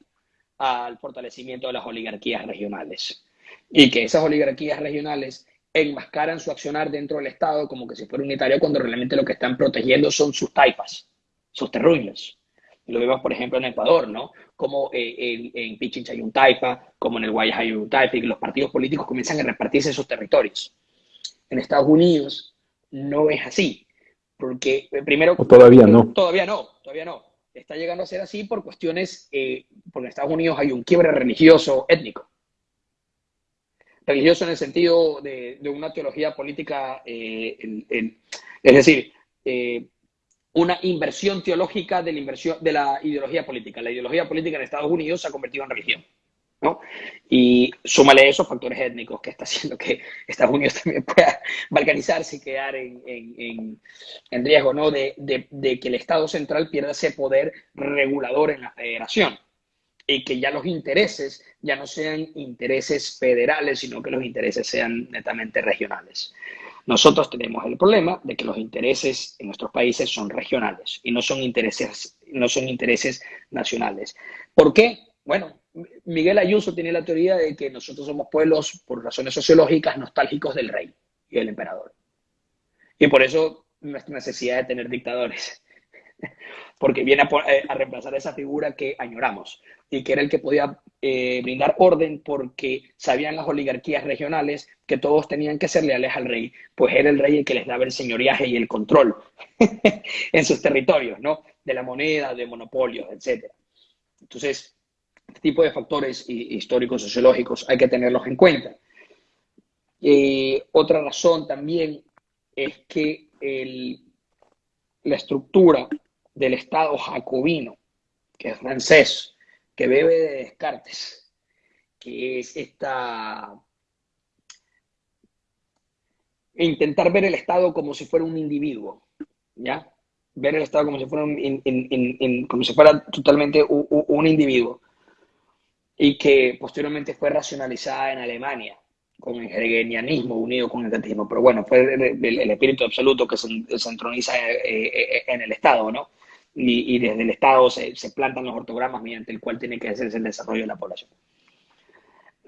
Speaker 2: al fortalecimiento de las oligarquías regionales. Y que esas oligarquías regionales enmascaran su accionar dentro del Estado como que si fuera unitario cuando realmente lo que están protegiendo son sus taipas, sus terruños. Lo vemos, por ejemplo, en Ecuador, ¿no? Como eh, en, en, Pichincha hay un taifa, como en el Guayas hay un taifa, y los partidos políticos comienzan a repartirse esos territorios. En Estados Unidos no es así, porque eh, primero...
Speaker 1: todavía no.
Speaker 2: Todavía no, todavía no. Está llegando a ser así por cuestiones, eh, porque en Estados Unidos hay un quiebre religioso étnico. Religioso en el sentido de, una teología política, es decir, una inversión teológica de la, inversión, de la ideología política. La ideología política en Estados Unidos se ha convertido en religión. ¿no? Y súmale esos factores étnicos que está haciendo que Estados Unidos (laughs) también pueda balcanizarse y quedar en, en, en riesgo ¿no? De, de, de, que el Estado central pierda ese poder regulador en la federación y que ya los intereses ya no sean intereses federales, sino que los intereses sean netamente regionales. Nosotros tenemos el problema de que los intereses en nuestros países son regionales y no son intereses, no son intereses nacionales. ¿Por qué? Bueno, Miguel Ayuso tiene la teoría de que nosotros somos pueblos, por razones sociológicas, nostálgicos del rey y del emperador. Y por eso nuestra necesidad de tener dictadores porque viene eh, a, reemplazar esa figura que añoramos y que era el que podía eh, brindar orden porque sabían las oligarquías regionales que todos tenían que ser leales al rey, pues era el rey el que les daba el señoriaje y el control (laughs) en sus territorios, ¿no? De la moneda, de monopolios, etc. Entonces, este tipo de factores históricos, sociológicos, hay que tenerlos en cuenta. Eh, otra razón también es que el, la estructura del Estado jacobino, que es francés, que bebe de Descartes, que es esta... intentar ver el Estado como si fuera un individuo, ¿ya? Ver el Estado como si fuera, como si fuera totalmente un, individuo y que posteriormente fue racionalizada en Alemania con el hegelianismo unido con el kantismo, pero bueno, fue el, espíritu absoluto que se, se entroniza eh, eh, en el Estado, ¿no? Y, desde el Estado se, plantan los ortogramas mediante el cual tiene que hacerse el desarrollo de la población.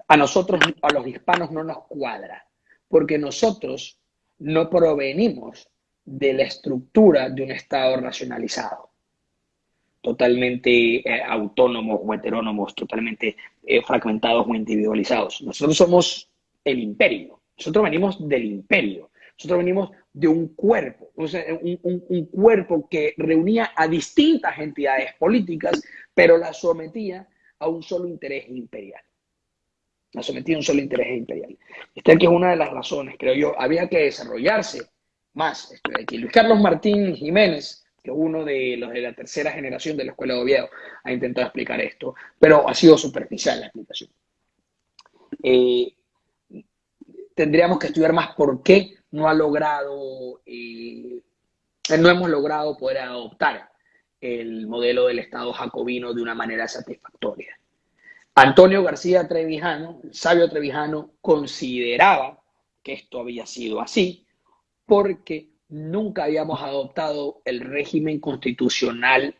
Speaker 2: A nosotros, a los hispanos, no nos cuadra, porque nosotros no provenimos de la estructura de un Estado racionalizado, totalmente eh, autónomos o heterónomos, totalmente eh, fragmentados o individualizados. Nosotros somos el imperio, nosotros venimos del imperio, nosotros venimos de un cuerpo, un, cuerpo que reunía a distintas entidades políticas, pero la sometía a un solo interés imperial. La sometía a un solo interés imperial. Esta que es una de las razones, creo yo, había que desarrollarse más. Aquí Luis Carlos Martín Jiménez, que es uno de los de la tercera generación de la Escuela de Oviedo, ha intentado explicar esto, pero ha sido superficial la explicación. Eh, tendríamos que estudiar más por qué no ha logrado, eh, no hemos logrado poder adoptar el modelo del Estado jacobino de una manera satisfactoria. Antonio García Trevijano, el sabio Trevijano, consideraba que esto había sido así porque nunca habíamos adoptado el régimen constitucional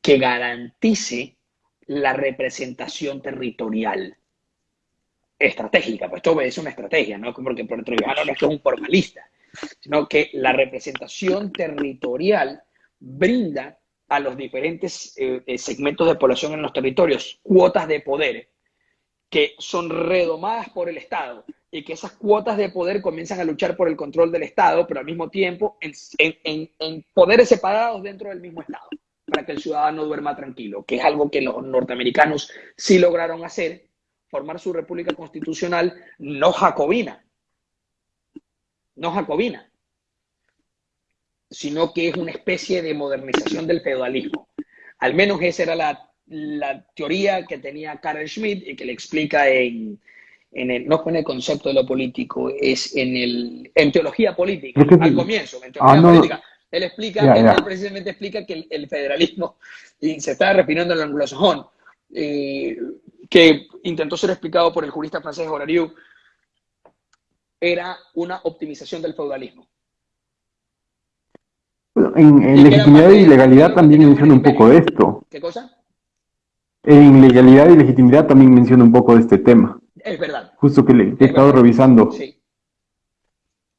Speaker 2: que garantice la representación territorial estratégica, pues esto es una estrategia, no porque por Trevijano no es que es un formalista, sino que la representación territorial brinda a los diferentes eh, eh, segmentos de población en los territorios cuotas de poder que son redomadas por el Estado y que esas cuotas de poder comienzan a luchar por el control del Estado, pero al mismo tiempo en poderes separados dentro del mismo Estado, para que el ciudadano duerma tranquilo, que es algo que los norteamericanos sí lograron hacer, formar su república constitucional no jacobina, no jacobina, sino que es una especie de modernización del feudalismo. Al menos esa era la, teoría que tenía Karl Schmidt y que le explica en, en el, no en el concepto de lo político, es en, el, en teología política, al comienzo, en teología ah, política. Él explica, él, precisamente explica que el, federalismo, y se está refiriendo al anglosajón, eh, que intentó ser explicado por el jurista francés Horariu, era una optimización del feudalismo
Speaker 1: en, legitimidad y legalidad también menciona un poco de esto.
Speaker 2: ¿Qué cosa?
Speaker 1: En legalidad y legitimidad también menciona un poco de este tema.
Speaker 2: Es verdad.
Speaker 1: Justo que le he estado revisando. Sí.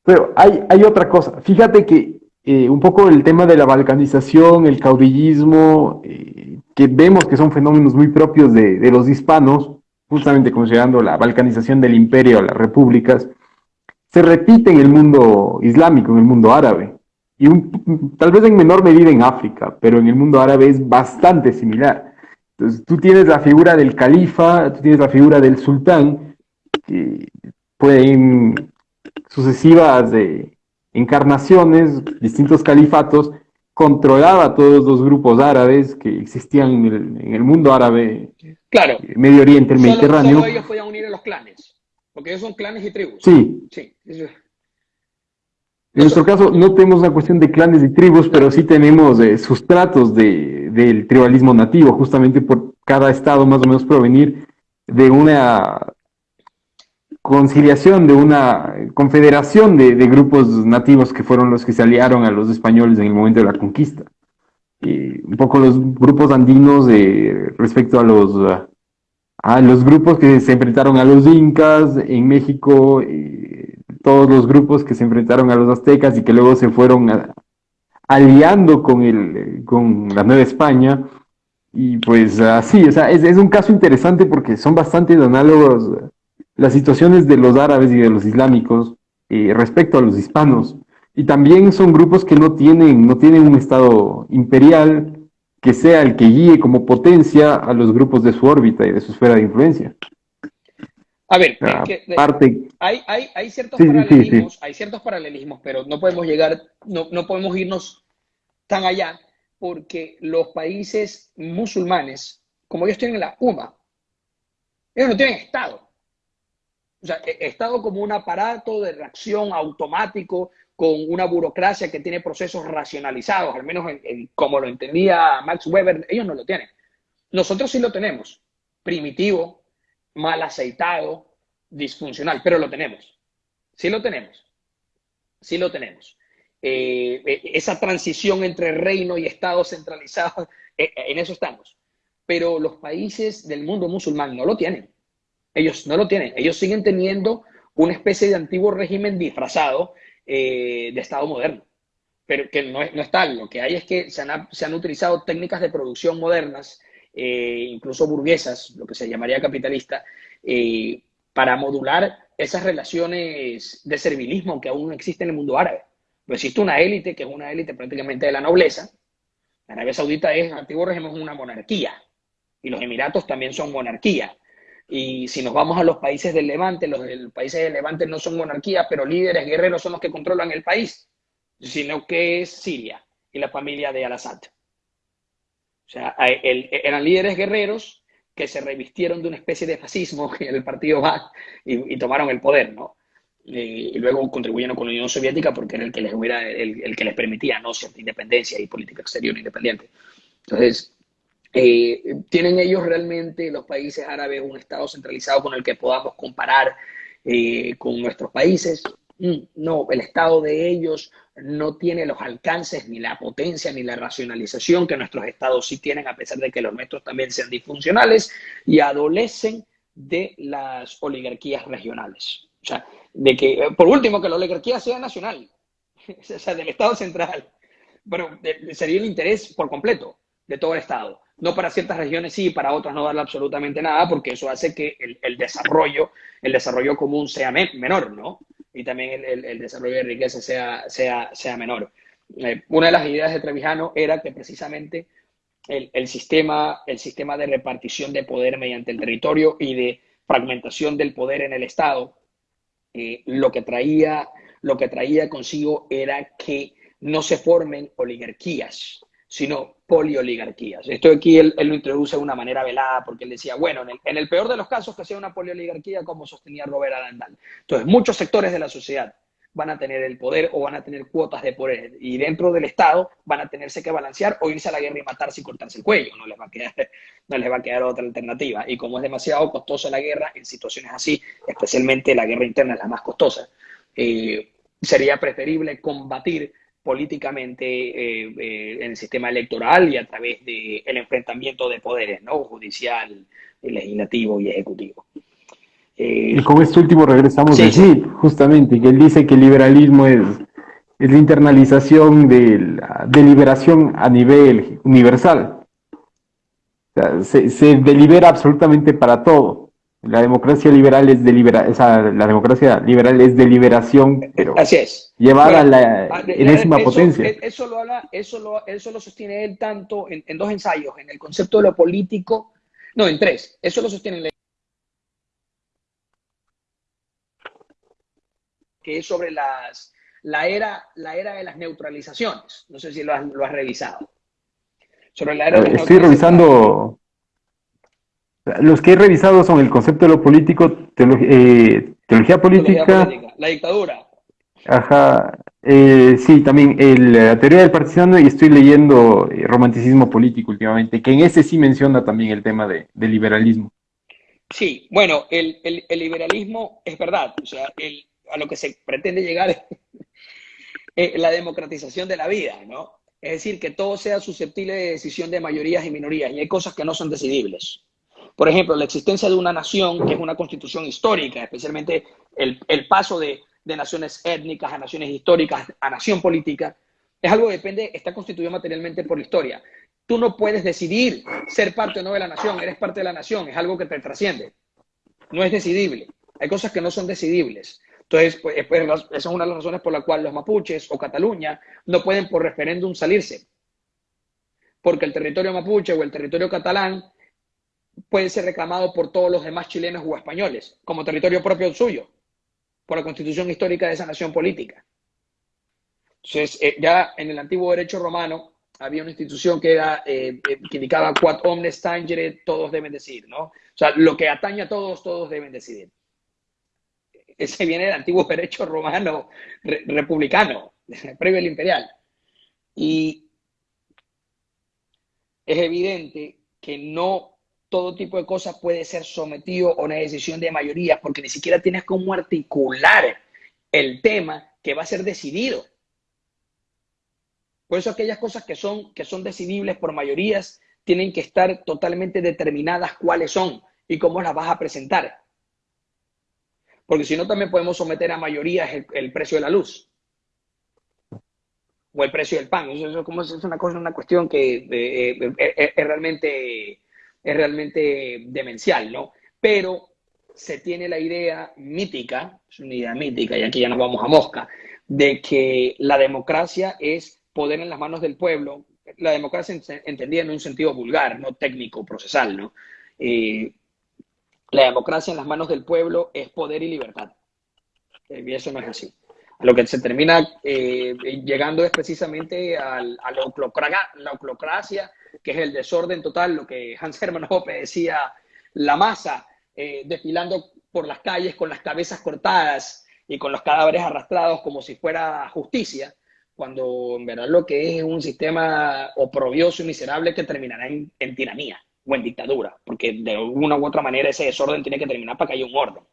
Speaker 1: Pero hay, hay otra cosa. Fíjate que eh, un poco el tema de la balcanización, el caudillismo, eh, que vemos que son fenómenos muy propios de, los hispanos, justamente considerando la balcanización del imperio las repúblicas, se repite en el mundo islámico, en el mundo árabe y tal vez en menor medida en África, pero en el mundo árabe es bastante similar. Entonces, tú tienes la figura del califa, tú tienes la figura del sultán, que pueden sucesivas de encarnaciones, distintos califatos, controlaba todos los grupos árabes que existían en el, mundo árabe,
Speaker 2: claro.
Speaker 1: Medio Oriente, el Mediterráneo.
Speaker 2: Solo ellos podían unir a los clanes, porque ellos son clanes y tribus.
Speaker 1: Sí. sí. En nuestro caso no tenemos una cuestión de clanes y tribus, pero sí tenemos eh, sustratos de, del tribalismo nativo, justamente por cada estado más o menos provenir de una conciliación, de una confederación de, grupos nativos que fueron los que se aliaron a los españoles en el momento de la conquista. Y un poco los grupos andinos eh, respecto a los, a los grupos que se enfrentaron a los incas en México. Eh, todos los grupos que se enfrentaron a los aztecas y que luego se fueron aliando con, el, con la Nueva España. Y pues así, o sea, es, es, un caso interesante porque son bastante análogos las situaciones de los árabes y de los islámicos eh, respecto a los hispanos. Y también son grupos que no tienen, no tienen un estado imperial que sea el que guíe como potencia a los grupos de su órbita y de su esfera de influencia.
Speaker 2: A ver, hay, ciertos paralelismos, hay ciertos paralelismos, pero no podemos llegar, no, no podemos irnos tan allá, porque los países musulmanes, como ellos tienen la UMA, ellos no tienen Estado. O sea, Estado como un aparato de reacción automático con una burocracia que tiene procesos racionalizados, al menos como lo entendía Max Weber, ellos no lo tienen. Nosotros sí lo tenemos, primitivo, mal aceitado, disfuncional, pero lo tenemos. Sí lo tenemos. Sí lo tenemos. Eh, eh, esa transición entre reino y Estado centralizado, (laughs) eh, en eso estamos. Pero los países del mundo musulmán no lo tienen. Ellos no lo tienen. Ellos siguen teniendo una especie de antiguo régimen disfrazado de Estado moderno. Pero que no, es, no tal. Lo que hay es que se han, se han utilizado técnicas de producción modernas eh, incluso burguesas, lo que se llamaría capitalista, eh, para modular esas relaciones de servilismo que aún existen en el mundo árabe. Pero existe una élite que es una élite prácticamente de la nobleza. Arabia Saudita es, antiguo régimen, es una monarquía. Y los Emiratos también son monarquía. Y si nos vamos a los países del Levante, los, los países del Levante no son monarquías, pero líderes guerreros son los que controlan el país, sino que es Siria y la familia de Al-Assad. O sea, eran líderes guerreros que se revistieron de una especie de fascismo (laughs) en el partido va y, tomaron el poder, ¿no? y luego contribuyeron con la Unión Soviética porque era el que les hubiera, el, que les permitía, ¿no? Cierta independencia y política exterior independiente. Entonces, eh, ¿tienen ellos realmente, los países árabes, un Estado centralizado con el que podamos comparar eh, con nuestros países? Mm, no, el Estado de ellos no tiene los alcances, ni la potencia, ni la racionalización que nuestros estados sí tienen, a pesar de que los nuestros también sean disfuncionales y adolecen de las oligarquías regionales. O sea, de que, eh, por último, que la oligarquía sea nacional, (laughs) o sea, del Estado central, pero sería el interés por completo de todo el Estado. No para ciertas regiones sí, para otras no darle absolutamente nada, porque eso hace que el, desarrollo, el desarrollo común sea menor, ¿no? Y también el, desarrollo de riqueza sea, sea, sea menor. Eh, una de las ideas de Trevijano era que precisamente el, sistema, el sistema de repartición de poder mediante el territorio y de fragmentación del poder en el Estado, eh, lo, que traía, lo que traía consigo era que no se formen oligarquías, sino polioligarquías. Esto aquí él, lo introduce de una manera velada porque él decía, bueno, en el, peor de los casos que sea una polioligarquía como sostenía Robert Arandal. Entonces, muchos sectores de la sociedad van a tener el poder o van a tener cuotas de poder y dentro del Estado van a tenerse que balancear o irse a la guerra y matarse y cortarse el cuello. No les va a quedar, (laughs) no les va a quedar otra alternativa. Y como es demasiado costosa la guerra, en situaciones así, especialmente la guerra interna es la más costosa, eh, sería preferible combatir políticamente eh, eh, en el sistema electoral y a través del el enfrentamiento de poderes, ¿no? Judicial, legislativo y ejecutivo.
Speaker 1: Eh, y con este último regresamos a Smith, justamente, que él dice que el liberalismo es, es la internalización de la deliberación a nivel universal. se, se delibera absolutamente para todo. La democracia liberal es delibera, la democracia liberal es deliberación, pero
Speaker 2: Así es.
Speaker 1: llevada a la ah, enésima potencia.
Speaker 2: Eso lo, habla, eso, lo, eso lo sostiene él tanto en, dos ensayos, en el concepto de lo político, no, en tres. Eso lo sostiene que es sobre las, la, era, la era de las neutralizaciones. No sé si lo has, lo has revisado.
Speaker 1: Sobre la era de Estoy revisando los que he revisado son el concepto de lo político, eh, teología, política,
Speaker 2: la dictadura.
Speaker 1: Ajá, eh, sí, también la teoría del partisano y estoy leyendo eh, romanticismo político últimamente, que en ese sí menciona también el tema de, liberalismo.
Speaker 2: Sí, bueno, el, liberalismo es verdad, o sea, a lo que se pretende llegar es (laughs) la democratización de la vida, ¿no? Es decir, que todo sea susceptible de decisión de mayorías y minorías, y hay cosas que no son decidibles. Por ejemplo, la existencia de una nación, que es una constitución histórica, especialmente el, paso de, naciones étnicas a naciones históricas a nación política, es algo que depende, está constituido materialmente por la historia. Tú no puedes decidir ser parte o no de la nación, eres parte de la nación, es algo que te trasciende. No es decidible. Hay cosas que no son decidibles. Entonces, pues, pues esa es una de las razones por la cual los mapuches o Cataluña no pueden por referéndum salirse. Porque el territorio mapuche o el territorio catalán puede ser reclamado por todos los demás chilenos o españoles como territorio propio suyo, por la constitución histórica de esa nación política. Entonces, eh, ya en el antiguo derecho romano había una institución que, era, eh, eh, que indicaba quad omnes tangere, todos deben decidir, ¿no? O sea, lo que atañe a todos, todos deben decidir. Ese viene del antiguo derecho romano republicano, (laughs) previo al imperial. Y es evidente que no todo tipo de cosas puede ser sometido a una decisión de mayoría, porque ni siquiera tienes cómo articular el tema que va a ser decidido. Por eso aquellas cosas que son, que son decidibles por mayorías tienen que estar totalmente determinadas cuáles son y cómo las vas a presentar. Porque si no, también podemos someter a mayorías el, precio de la luz o el precio del pan. Eso, es una cosa, una cuestión que eh, eh, eh, es realmente es realmente demencial, ¿no? Pero se tiene la idea mítica, es una idea mítica, y aquí ya nos vamos a mosca, de que la democracia es poder en las manos del pueblo, la democracia entendida en un sentido vulgar, no técnico, procesal, ¿no? Eh, la democracia en las manos del pueblo es poder y libertad. Eh, y eso no es así. lo que se termina eh, llegando es precisamente a la oclocracia, que es el desorden total, lo que Hans Hermann Hoppe decía, la masa eh, desfilando por las calles con las cabezas cortadas y con los cadáveres arrastrados como si fuera justicia, cuando en verdad lo que es un sistema oprobioso y miserable que terminará en, en tiranía o en dictadura, porque de una u otra manera ese desorden tiene que terminar para que haya un orden.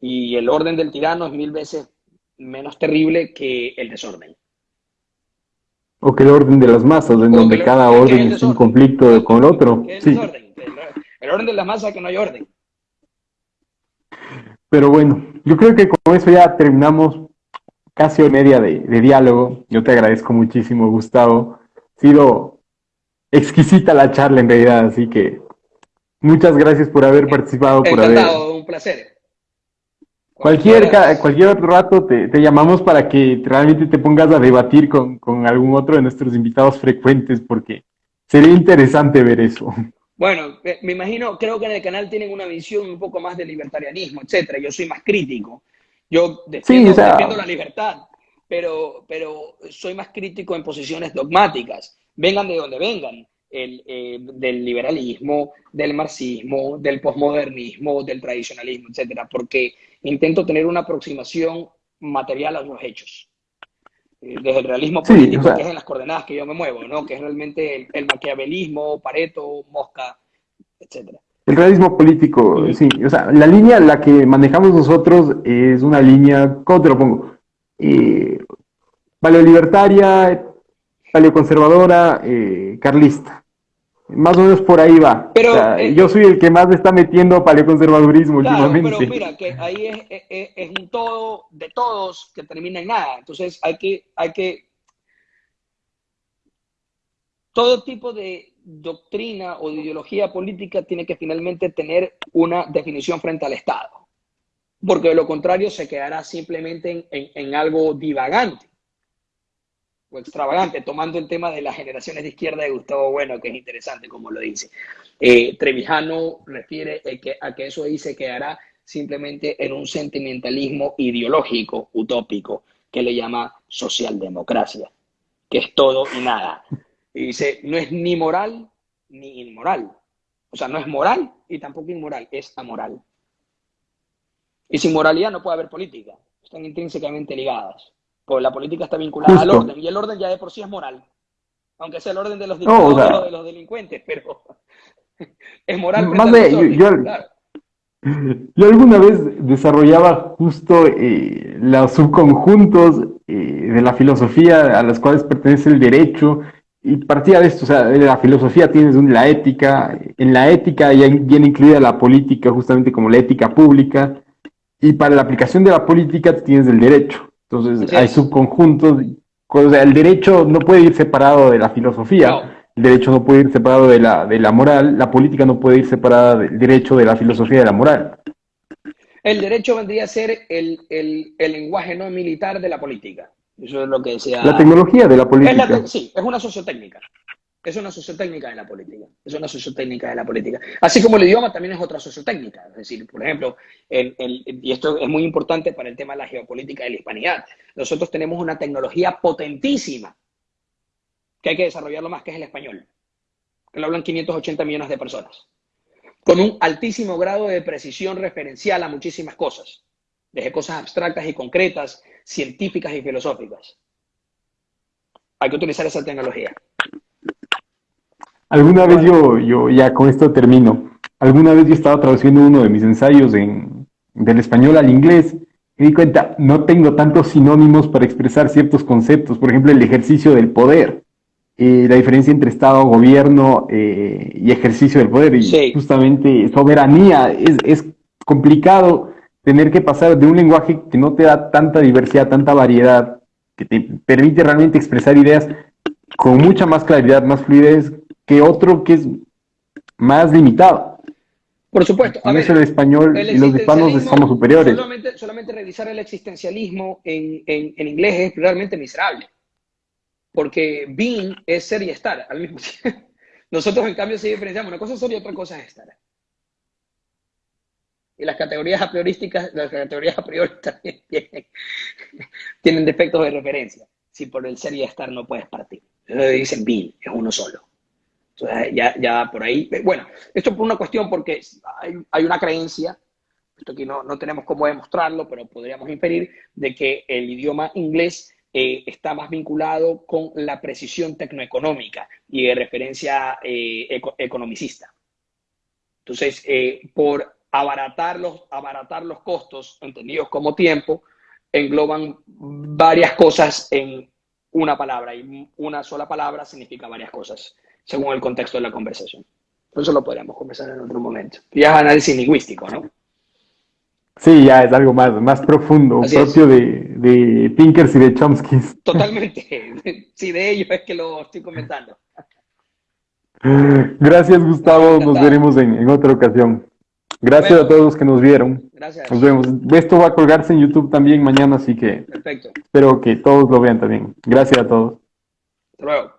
Speaker 2: Y el orden del tirano es mil veces menos terrible que el desorden.
Speaker 1: O que el orden de las masas, en donde cada orden es un conflicto con el otro.
Speaker 2: Sí. El, orden, el, orden de las masas que no hay orden.
Speaker 1: Pero bueno, yo creo que con eso ya terminamos casi hora media de, diálogo. Yo te agradezco muchísimo, Gustavo. Ha sido exquisita la charla en realidad, así que muchas gracias por haber participado. Por haber...
Speaker 2: un placer.
Speaker 1: Cualquier, cualquier otro rato te, llamamos para que realmente te pongas a debatir con, con, algún otro de nuestros invitados frecuentes, porque sería interesante ver eso.
Speaker 2: Bueno, me imagino, creo que en el canal tienen una visión un poco más de libertarianismo, etcétera. Yo soy más crítico. Yo defiendo, la libertad, pero, pero soy más crítico en posiciones dogmáticas. Vengan de donde vengan. El, eh, del liberalismo, del marxismo, del posmodernismo, del tradicionalismo, etcétera, porque intento tener una aproximación material a los hechos. Eh, desde el realismo político, que es en las coordenadas que yo me muevo, ¿no? que es realmente el, maquiavelismo, Pareto, Mosca, etcétera.
Speaker 1: El realismo político, sí. O sea, la línea, la que manejamos nosotros es una línea, ¿cómo te lo pongo? Eh, paleolibertaria, paleoconservadora, eh, carlista. Más o menos por ahí va. Pero, eh, yo soy el que más está metiendo paleoconservadurismo últimamente.
Speaker 2: Pero mira, que ahí es, un todo de todos que termina en nada. Entonces hay que, hay que. Todo tipo de doctrina o de ideología política tiene que finalmente tener una definición frente al Estado. Porque de lo contrario se quedará simplemente en algo divagante o extravagante, tomando el tema de las generaciones de izquierda de Gustavo Bueno, que es interesante como lo dice. Eh, Trevijano refiere a que eso ahí se quedará simplemente en un sentimentalismo ideológico, utópico, que le llama socialdemocracia, que es todo y nada. Y dice, no es ni moral ni inmoral. O sea, no es moral y tampoco inmoral, es amoral. Y sin moralidad no puede haber política, están intrínsecamente ligadas. Pues la política está vinculada al orden, y el orden ya de por sí es moral. Aunque sea el orden de los dictadores de los delincuentes, pero (laughs) es moral. Más de,
Speaker 1: yo, (laughs) yo, alguna vez desarrollaba justo eh, los subconjuntos eh, de la filosofía a las cuales pertenece el derecho, y partía de esto, o sea, de la filosofía tienes la ética, en la ética ya viene incluida la política, justamente como la ética pública, y para la aplicación de la política tienes el derecho. Entonces hay subconjuntos. O sea, el derecho no puede ir separado de la filosofía. El derecho no puede ir separado de la, de la moral. La política no puede ir separada del derecho de la filosofía y de la moral.
Speaker 2: El derecho vendría a ser el, el, el lenguaje no militar de la política. Eso es lo que decía.
Speaker 1: La tecnología de la política.
Speaker 2: sí, es una sociotécnica. Es una sociotécnica de la política. Es una sociotécnica de la política. Así como el idioma también es otra sociotécnica. Es decir, por ejemplo, y esto es muy importante para el tema de la geopolítica de la hispanidad. Nosotros tenemos una tecnología potentísima que hay que desarrollarlo más, que es el español. Que lo hablan 580 millones de personas. Con un altísimo grado de precisión referencial a muchísimas cosas. Desde cosas abstractas y concretas, científicas y filosóficas. Hay que utilizar esa tecnología.
Speaker 1: Alguna vez yo, yo, ya con esto termino, alguna vez yo estaba traduciendo uno de mis ensayos en, del español al inglés y di cuenta, no tengo tantos sinónimos para expresar ciertos conceptos, por ejemplo, el ejercicio del poder, eh, la diferencia entre Estado, gobierno eh, y ejercicio del poder, y justamente soberanía, es, es complicado tener que pasar de un lenguaje que no te da tanta diversidad, tanta variedad, que te permite realmente expresar ideas con mucha más claridad, más fluidez, que otro que es más limitado.
Speaker 2: Por supuesto.
Speaker 1: A ver, el español y los hispanos somos superiores.
Speaker 2: Solamente, revisar el existencialismo en, en, inglés es realmente miserable. Porque being es ser y estar al mismo tiempo. (laughs) Nosotros, en cambio, sí diferenciamos. Una cosa es ser y otra cosa es estar. Y las categorías a priorísticas, las categorías a priori (laughs) también tienen, tienen defectos de referencia. Si por el ser y estar no puedes partir. Dicen being, es uno solo ya, ya por ahí. Bueno, esto por una cuestión porque hay, hay una creencia, esto aquí no, no, tenemos cómo demostrarlo, pero podríamos inferir de que el idioma inglés eh, está más vinculado con la precisión tecnoeconómica y de referencia eh, economicista. Entonces, eh, por abaratar los, abaratar los costos, entendidos como tiempo, engloban varias cosas en una palabra y una sola palabra significa varias cosas según el contexto de la conversación. Eso lo podríamos conversar en otro momento. Ya es análisis lingüístico, ¿no?
Speaker 1: Sí, ya es algo más, más profundo, propio de, de Pinkers y de Chomsky.
Speaker 2: Totalmente. (laughs) Sí, de ellos es que lo estoy comentando.
Speaker 1: Gracias, Gustavo. Nos veremos en, en otra ocasión. Gracias a todos los que nos vieron.
Speaker 2: Gracias.
Speaker 1: Nos vemos. Esto va a colgarse en YouTube también mañana, así que
Speaker 2: Perfecto.
Speaker 1: espero que todos lo vean también. Gracias a todos.
Speaker 2: Hasta luego.